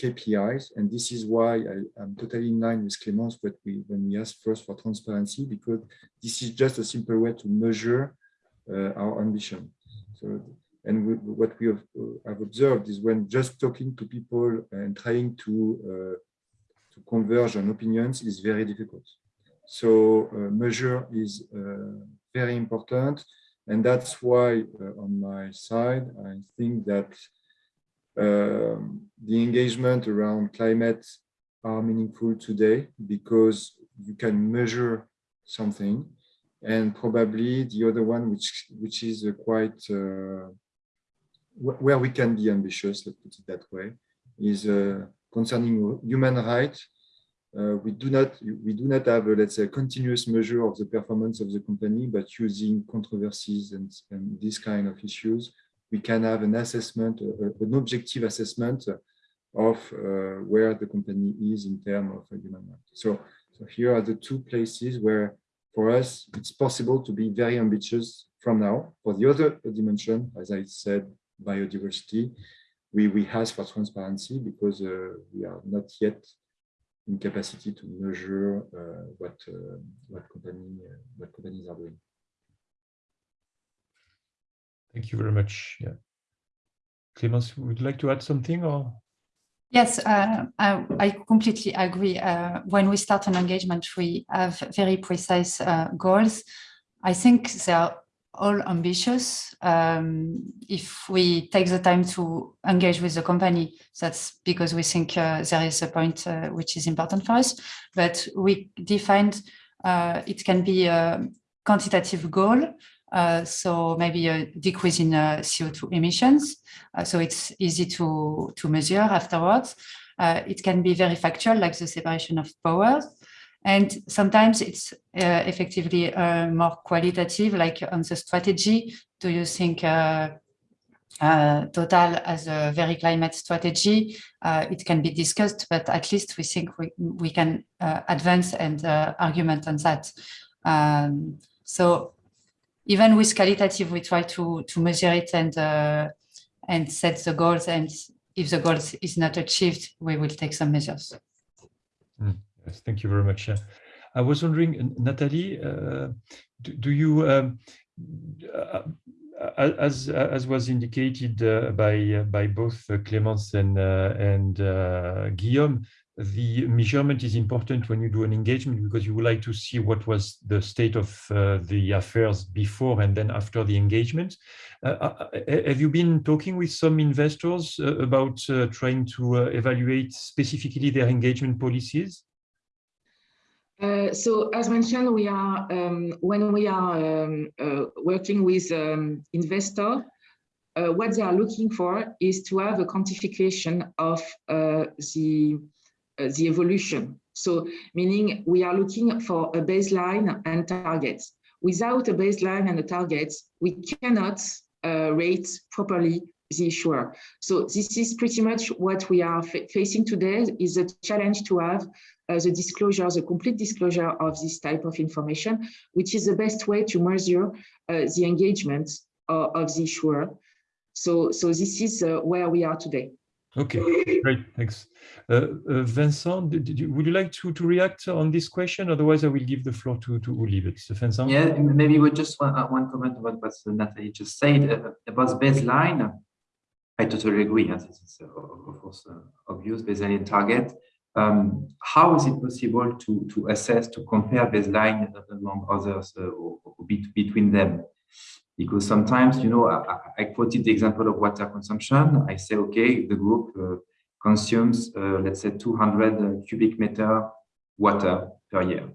KPIs and this is why I, am totally in line with Clemence but we when we ask first for transparency because this is just a simple way to measure our ambition. So and we, what we have, have, observed is when just talking to people and trying to to converge on opinions is very difficult. So uh, measure is uh, very important. And that's why uh, on my side, I think that um, the engagement around climate are meaningful today because you can measure something and probably the other one which which is quite uh, where we can be ambitious let's put it that way is uh, concerning human rights uh, we do not we do not have a, let's say a continuous measure of the performance of the company but using controversies and, and these kind of issues we can have an assessment uh, an objective assessment of uh, where the company is in terms of human rights. So so here are the two places where for us it's possible to be very ambitious from now. For the other dimension as i said biodiversity we we ask for transparency because uh, we are not yet in capacity to measure uh, what uh, what company uh, what companies are doing. Thank you very much. Yeah. Clemence, would you like to add something or? Yes, uh, I, I, completely agree. Uh, when we start an engagement, we have very precise uh, goals. I think they are all ambitious. Um, if we take the time to engage with the company, that's because we think uh, there is a point uh, which is important for us. But we defined uh, it can be a quantitative goal. Uh, so maybe a decrease in uh, CO2 emissions. Uh, so it's easy to, to measure afterwards. it can be very factual, like the separation of powers. And sometimes it's uh, effectively uh, more qualitative, like on the strategy. Do you think uh, uh Total as a very climate strategy? Uh, it can be discussed, but at least we think we, we can uh, advance and argument on that. Um, so even with qualitative, we try to, to measure it and, and set the goals. And if the goals is not achieved, we will take some measures. Mm. Yes, thank you very much. I was wondering, Natalie, uh, do, do, you, um, uh, as as was indicated uh, by by both Clémence and uh, and uh, Guillaume, the measurement is important when you do an engagement because you would like to see what was the state of uh, the affairs before and then after the engagement. Uh, have you been talking with some investors uh, about trying to evaluate specifically their engagement policies? Uh, so as mentioned, we are um, when we are um, uh, working with um, investor, uh, what they are looking for is to have a quantification of uh, the uh, the evolution. So meaning we are looking for a baseline and targets. Without a baseline and a target, we cannot rate properly the issuer. So this is pretty much what we are facing today is a challenge to have uh, the disclosure, the complete disclosure of this type of information, which is the best way to measure uh, the engagement uh, of the issuer. So, so this is uh, where we are today. Okay, great, thanks. Uh, uh, Vincent, did you, would you like to, to react on this question? Otherwise, I will give the floor to, to Uli. But Vincent? Yeah, maybe with just one, one comment about what Natalie just said about baseline. I totally agree. Yes, it's of course obvious baseline target um, how is it possible to, to assess, to compare baseline among others uh, or, or between them? Because sometimes, you know, I, I, quoted the example of water consumption. I say, okay, the group uh, consumes, uh, let's say, 200 cubic meter water per year.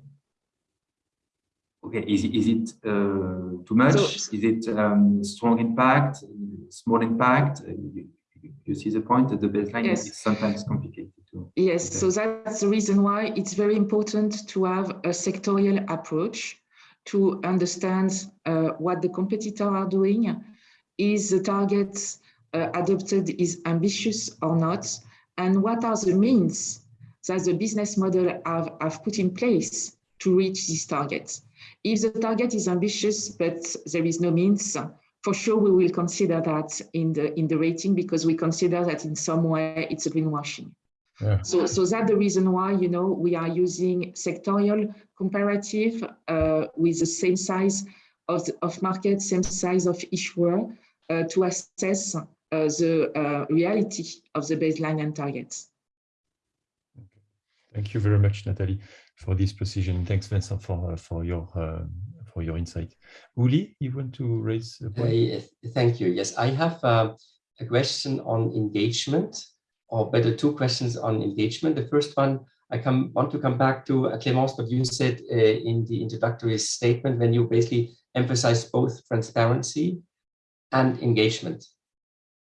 Okay, is, is it uh, too much? So, is it um, strong impact, small impact? You, you see the point that the baseline yes. is sometimes complicated. Too. Yes, okay. so that's the reason why it's very important to have a sectorial approach to understand uh, what the competitors are doing. Is the target uh, adopted is ambitious or not? And what are the means that the business model have, have put in place to reach these targets? If the target is ambitious, but there is no means, for sure we will consider that in the in the rating because we consider that in some way it's a greenwashing. Yeah. So, so that's the reason why, you know, we are using sectorial comparative uh, with the same size of, the, of market, same size of issuer uh, to assess uh, the uh, reality of the baseline and targets. Thank you very much, Nathalie, for this precision. Thanks, Vincent, for, uh, for your uh, for your insight. Uli, you want to raise a point? yes, thank you. Yes, I have a question on engagement, or better, two questions on engagement. The first one, I come want to come back to uh, Clémence, what you said uh, in the introductory statement when you basically emphasized both transparency and engagement.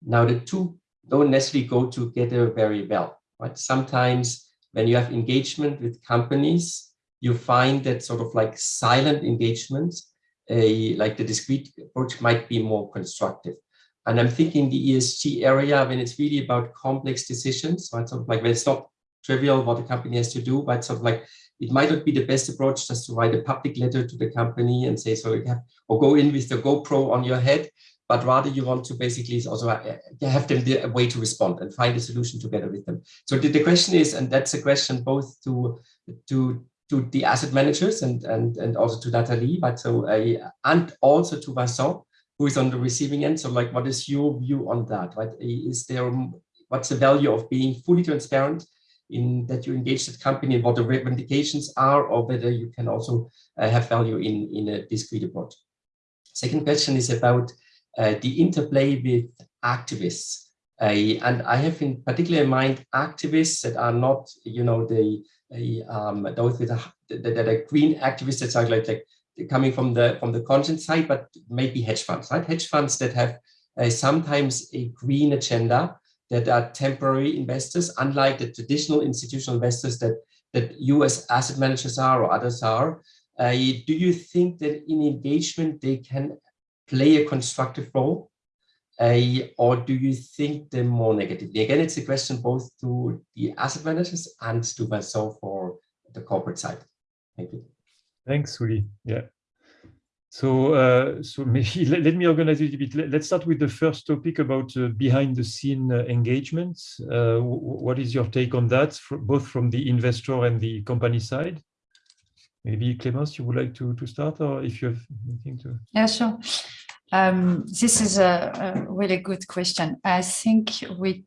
Now, the two don't necessarily go together very well, right? Sometimes when you have engagement with companies, you find that sort of like silent engagement, uh, like the discrete approach might be more constructive. And I'm thinking the ESG area when it's really about complex decisions, right? Sort of like when it's not trivial what a company has to do, but sort of like it might not be the best approach just to write a public letter to the company and say, so you have, or go in with the GoPro on your head, but rather you want to basically also have them a way to respond and find a solution together with them. So the, the question is, and that's a question both to, to, to the asset managers and, and, and also to Natalie, but so, uh, and also to Vincent, who is on the receiving end. So like, what is your view on that, right? Is there, what's the value of being fully transparent in that you engage the company and what the recommendations are, or whether you can also uh, have value in, in a discrete approach. Second question is about uh, the interplay with activists. Uh, and I have in particular in mind activists that are not, you know, the um, those with a, that, are green activists that are like, like coming from the from the conscience side, but maybe hedge funds, right? Hedge funds that have uh, sometimes a green agenda that are temporary investors, unlike the traditional institutional investors that that as asset managers are or others are. Uh, do you think that in engagement they can play a constructive role? Uh, or do you think them more negatively? Again, it's a question both to the asset managers and to myself for the corporate side. Thank you. Thanks, Uli. Yeah. So, uh, so [LAUGHS] maybe let, let, me organize it a bit. Let, us start with the first topic about uh, behind the scene uh, engagements. Uh, what is your take on that, both from the investor and the company side? Maybe Clémence, you would like to, to start, or if you have anything to. Yeah, sure. Um, this is a, a, really good question. I think we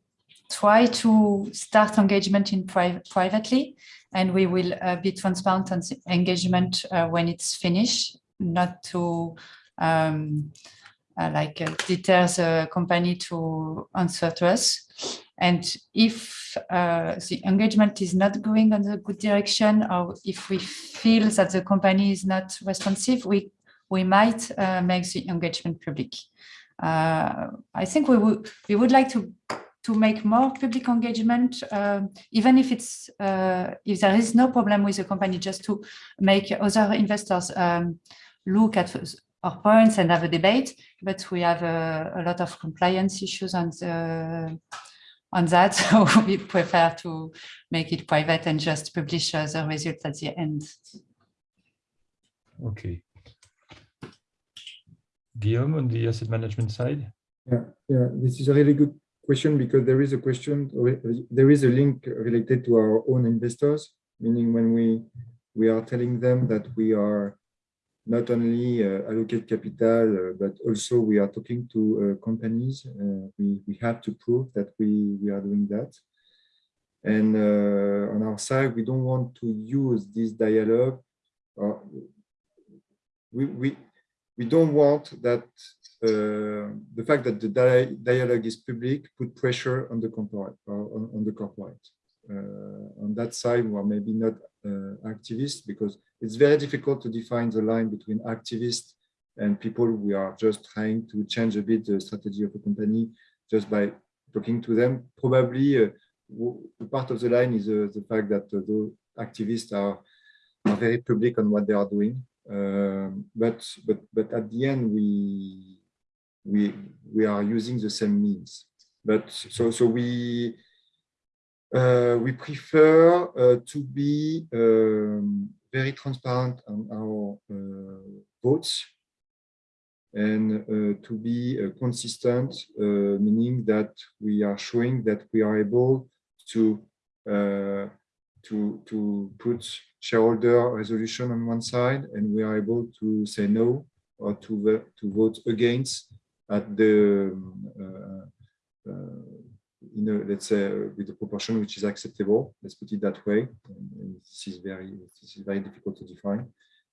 try to start engagement in pri privately, and we will uh, be transparent on engagement uh, when it's finished, not to um, uh, like uh, deter the company to answer to us. And if uh, the engagement is not going in the good direction, or if we feel that the company is not responsive, we we might uh, make the engagement public. Uh, I think we would we would like to to make more public engagement, uh, even if it's uh, if there is no problem with the company, just to make other investors um, look at our points and have a debate. But we have a, a lot of compliance issues on on that, [LAUGHS] so we prefer to make it private and just publish uh, the results at the end. Okay. Guillaume, on the asset management side? Yeah, yeah, this is a really good question because there is a question, there is a link related to our own investors, meaning when we we are telling them that we are not only uh, allocate capital, uh, but also we are talking to uh, companies. Uh, we, we have to prove that we, we are doing that. And uh, on our side, we don't want to use this dialogue. we, we, we don't want that uh, the fact that the di dialogue is public put pressure on the corporate on, on, the corporate. Uh, on that side, we are maybe not uh, activists because it's very difficult to define the line between activists and people we are just trying to change a bit the strategy of a company just by talking to them. Probably uh, part of the line is uh, the fact that the activists are, are very public on what they are doing um, but but but at the end we we we are using the same means. But so so we uh, we prefer uh, to be um, very transparent on our uh, votes and uh, to be uh, consistent uh, meaning that we are showing that we are able to to to put shareholder resolution on one side, and we are able to say no or to to vote against at the uh, uh, you know let's say with the proportion which is acceptable. Let's put it that way. And this is very this is very difficult to define,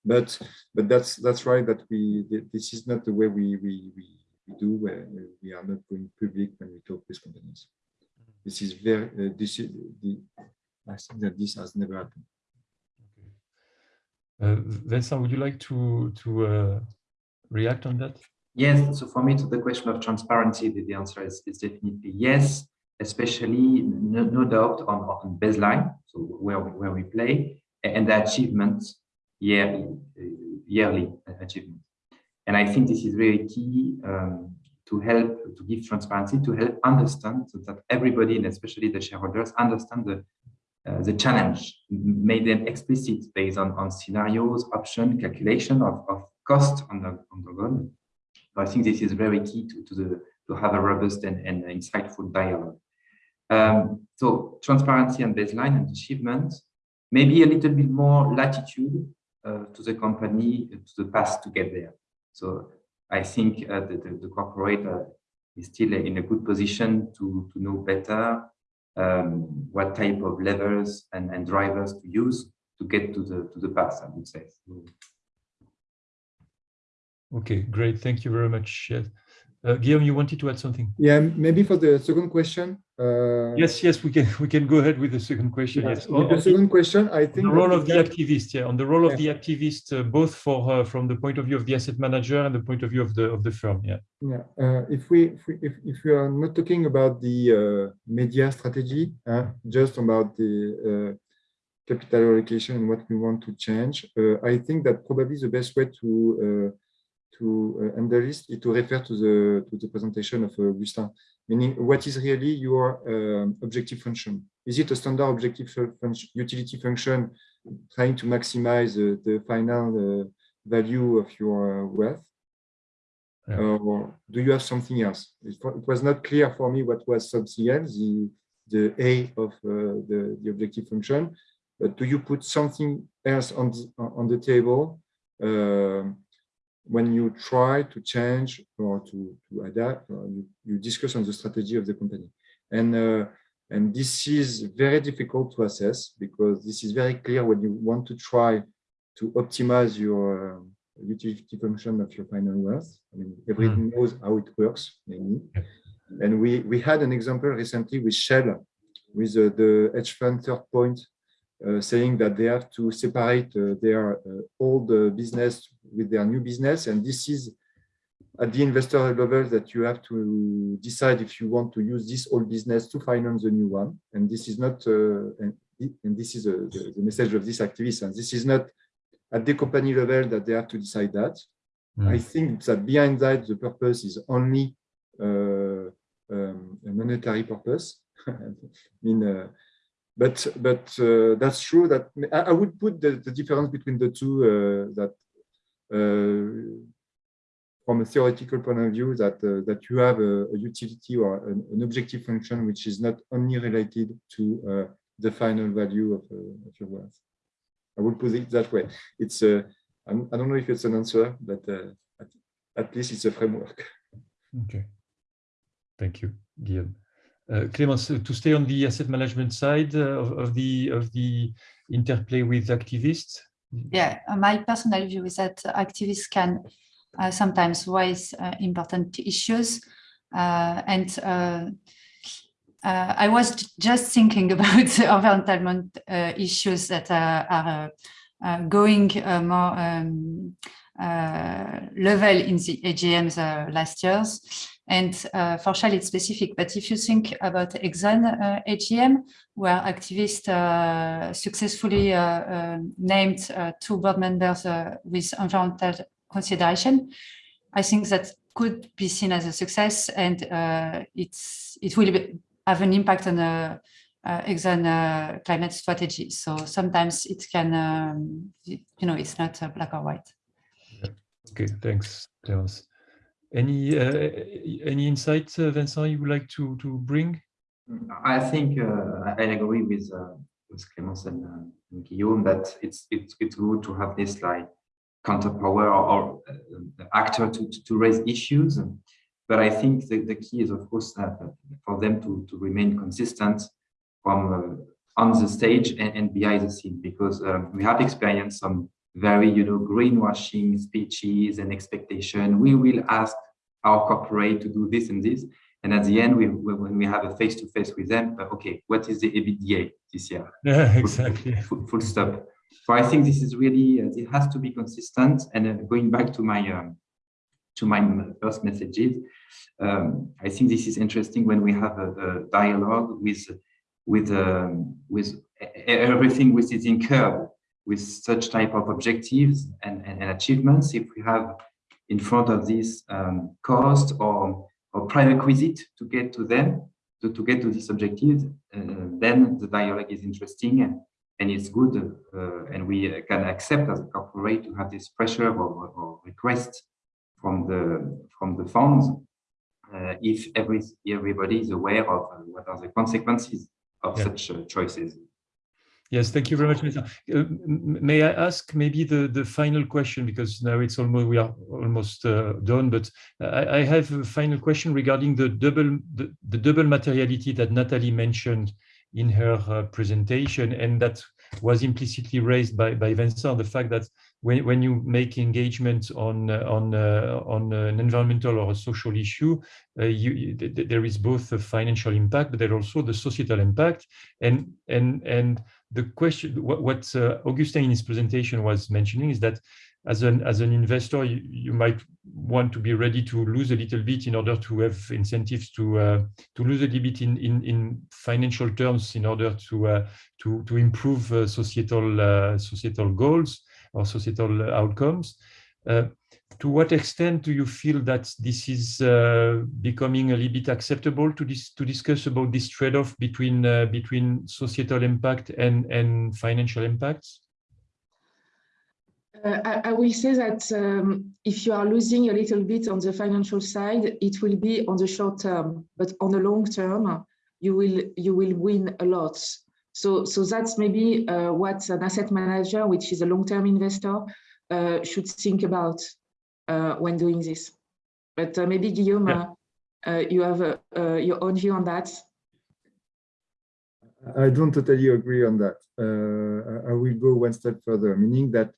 but but that's that's right that we this is not the way we we we, do where we are not going public when we talk with companies. This is very, uh, this is the, I think that this has never happened. Uh, Vincent, would you like to to uh, react on that? Yes, so for me, to the question of transparency, the, the answer is, is definitely yes, especially no, no doubt on, on baseline, so where we, where we play, and the achievements, yearly, yearly achievement. And I think this is very key um, to help, to give transparency, to help understand so that everybody, and especially the shareholders, understand the, uh, the challenge, made them explicit based on, on scenarios, option, calculation of, of cost on the, on the goal. I think this is very key to, to, the, to have a robust and, and insightful dialogue. Um, so transparency and baseline and achievement, maybe a little bit more latitude uh, to the company, to the path to get there. So I think uh, the, the, the, corporate uh, is still in a good position to, to know better um, what type of levers and, and drivers to use to get to the to the path, I would say. Okay, great. Thank you very much. Uh, Guillaume, you wanted to add something? Yeah, maybe for the second question. Uh, yes, yes, we can we can go ahead with the second question. Yeah, yes, the second question, I think the role of the activist, yeah, on the role of Yeah. the activist, uh, both for uh, from the point of view of the asset manager and the point of view of the of the firm. Yeah. Yeah, uh, if we if we if, if we are not talking about the uh, media strategy, uh, just about the uh, capital allocation and what we want to change, uh, I think that probably the best way to uh, to uh, handle this is to refer to the to the presentation of uh, Augustin, meaning what is really your um, objective function? Is it a standard objective function, utility function, trying to maximize uh, the final uh, value of your uh, wealth? Yeah. or do you have something else? It, it was not clear for me what was something else, the, the A of uh, the, the objective function, but do you put something else on the, on the table um, when you try to change or to, to adapt, or you, you discuss on the strategy of the company? And, uh, and this is very difficult to assess because this is very clear when you want to try to optimize your uh, utility function of your final wealth. I mean, everyone knows how it works, mainly. And we, we had an example recently with Shell, with uh, the hedge fund third point, saying that they have to separate uh, their uh, old uh, business with their new business. And this is at the investor level that you have to decide if you want to use this old business to finance the new one. And this is not, uh, and, and this is the, the message of this activist, and this is not at the company level that they have to decide that. Mm. I think that behind that, the purpose is only uh, um, a monetary purpose. [LAUGHS] I mean, uh, but but uh, that's true that I, I would put the, the, difference between the two uh, that uh, from a theoretical point of view that uh, that you have a, a utility or an, an, objective function which is not only related to the final value of, of your wealth. I would put it that way. It's uh, I don't know if it's an answer, but uh, at, at, least it's a framework. Okay. Thank you, Guillaume. Uh, to stay on the asset management side uh, of, of, the of the interplay with activists. Yeah, my personal view is that activists can uh, sometimes raise uh, important issues and uh, I was just thinking [LAUGHS] about the uh, issues that uh, are uh, going uh, more um, uh, level in the AGMs last years. And for Shell, it's specific. But if you think about Exxon AGM, where activists successfully named two board members with environmental consideration, I think that could be seen as a success and it's it will be have an impact on the uh, Exxon uh, climate strategy. So sometimes it can, um, you know, it's not uh, black or white. Okay, thanks, Clémence. Any uh, any insights, uh, Vincent, you would like to to bring? I think uh, I agree with with Clémence and, and, Guillaume that it's it's it's good to have this like counterpower or, or actor to, to raise issues. But I think the, the key is, of course, for them to, to remain consistent from uh, on the stage and, and, behind the scene, because um, we have experienced some very, you know, greenwashing speeches and expectation. We will ask our corporate to do this and this. And at the end, we, when we have a face-to-face -face with them, okay, what is the EBITDA this year? Yeah, [LAUGHS] exactly. Full, full stop. So I think this is really, uh, it has to be consistent. And uh, going back to my um, to my first messages, um, I think this is interesting when we have a, a dialogue with with um, with everything which is incurred with such type of objectives and, and, and achievements. If we have in front of this um, cost or or prerequisite to get to them, to, to get to this objective, uh, then the dialogue is interesting and, and it's good. Uh, and we can accept as a corporate to have this pressure or, or request from the from the funds uh, if every everybody is aware of uh, what are the consequences of yeah. such uh, choices. Yes, thank you very much. Uh, may I ask maybe the, the final question, because now it's almost, we are almost uh, done, but I, I, have a final question regarding the double, the, the double materiality that Natalie mentioned in her uh, presentation, and that was implicitly raised by, by Vincent, the fact that when, when you make engagement on, uh, on, uh, on an environmental or a social issue, uh, you, there is both a financial impact, but there also the societal impact. And, and, and the question, what, what uh, Augustin in his presentation was mentioning is that as an as an investor, you, you might want to be ready to lose a little bit in order to have incentives to uh, to lose a little bit in in in financial terms in order to uh, to to improve uh, societal uh, societal goals or societal outcomes. Uh, to what extent do you feel that this is uh, becoming a little bit acceptable to dis to discuss about this trade-off between uh, between societal impact and and financial impacts? Uh, I, I, will say that um, if you are losing a little bit on the financial side, it will be on the short term, but on the long term, you will you will win a lot. So so that's maybe uh, what an asset manager, which is a long-term investor, uh, should think about uh, when doing this. But uh, maybe Guillaume, yeah. Uh, you have your own view on that. I don't totally agree on that. I will go one step further, meaning that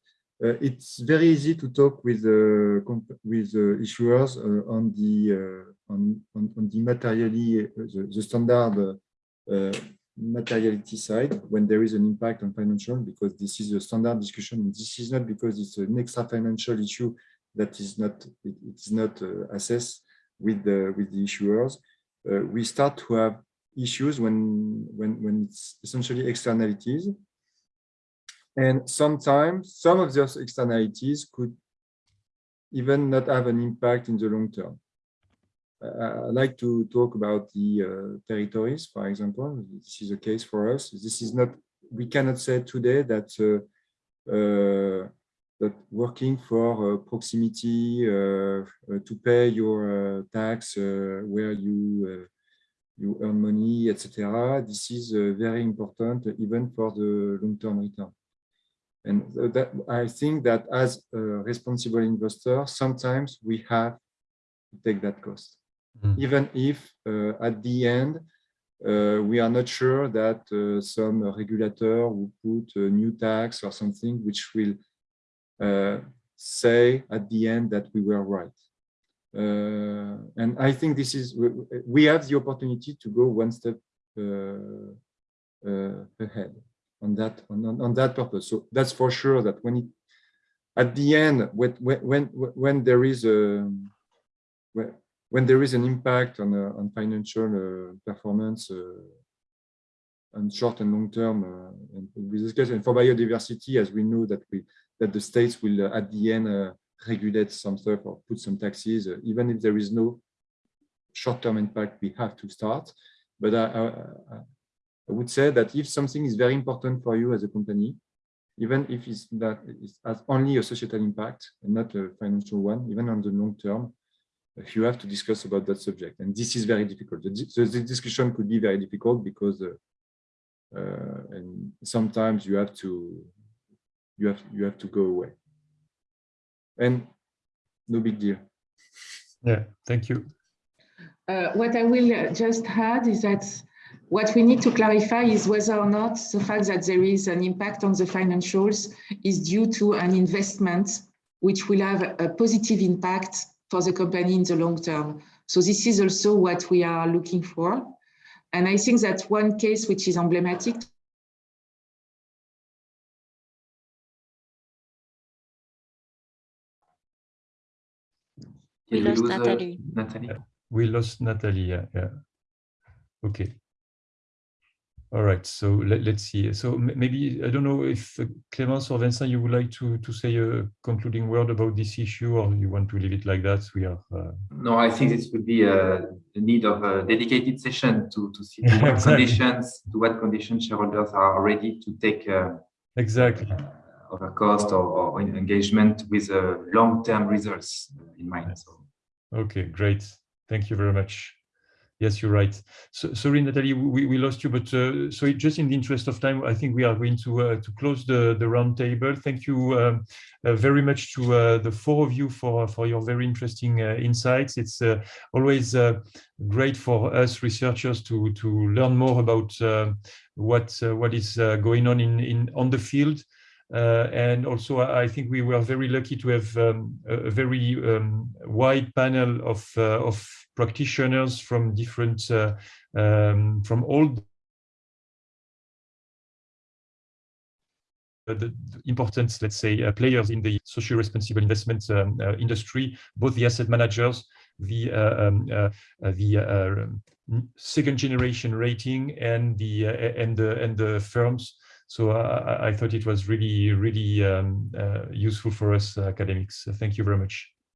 uh, it's very easy to talk with uh, with uh, issuers on the on, on, on the materially the, the standard materiality side when there is an impact on financial because this is a standard discussion this is not because it's an extra financial issue that is not it, is not uh, assessed with the with the issuers. Uh, we start to have issues when when when it's essentially externalities, and sometimes some of those externalities could even not have an impact in the long term. Uh, I like to talk about the uh, territories, for example. This is a case for us. This is not, we cannot say today that uh, uh that working for uh, proximity uh, uh, to pay your tax where you you earn money, etc. This is very important even for the long-term return. And that, I think that as a responsible investor, sometimes we have to take that cost, mm. even if uh, at the end uh, we are not sure that uh, some regulator will put a new tax or something which will uh, say at the end that we were right. Uh, and I think this is, we have the opportunity to go one step uh, ahead on that on, on that purpose. So that's for sure that when it, at the end, when when when there is a when there is an impact on uh, on financial uh, performance uh, and short and long term, and we discuss and for biodiversity, as we know that we that the states will uh, at the end uh, regulate some stuff or put some taxes, uh, even if there is no short-term impact, we have to start. But I, I, I, would say that if something is very important for you as a company, even if it's that it has only a societal impact and not a financial one, even on the long term, you have to discuss about that subject. And this is very difficult. The, the discussion could be very difficult because uh, uh, and sometimes you have to you have you have to go away and no big deal yeah thank you uh, what i will just add is that what we need to clarify is whether or not the fact that there is an impact on the financials is due to an investment which will have a positive impact for the company in the long term. So this is also what we are looking for. And I think that one case which is emblematic We Did lost lose, uh, Natalie. Natalie. We lost Natalie. Yeah. yeah. Okay. All right. So let, let's see. So maybe I don't know if uh, Clémence or Vincent, you would like to to say a concluding word about this issue, or you want to leave it like that. We are. Uh, No, I think this would be a, a need of a dedicated session to, to see [LAUGHS] to what Exactly. conditions, to what conditions shareholders are ready to take uh, exactly. over cost or, or engagement with uh, long-term results in mind. So Okay, great. Thank you very much. Yes, you're right. So, sorry, Natalie, we, we lost you, but uh, so just in the interest of time, I think we are going to uh, to close the the round table. Thank you um, uh, very much to uh, the four of you for for your very interesting uh, insights. It's uh, always great for us researchers to to learn more about what what is going on in in on the field. Uh, and also, I think we were very lucky to have um, a very um, wide panel of uh, of practitioners from different uh, um, from all the important, let's say, uh, players in the social responsible investment um, uh, industry, both the asset managers, the uh, um, the um, second generation rating, and the and the and the firms. So I, I thought it was really, really um, uh, useful for us academics. Thank you very much.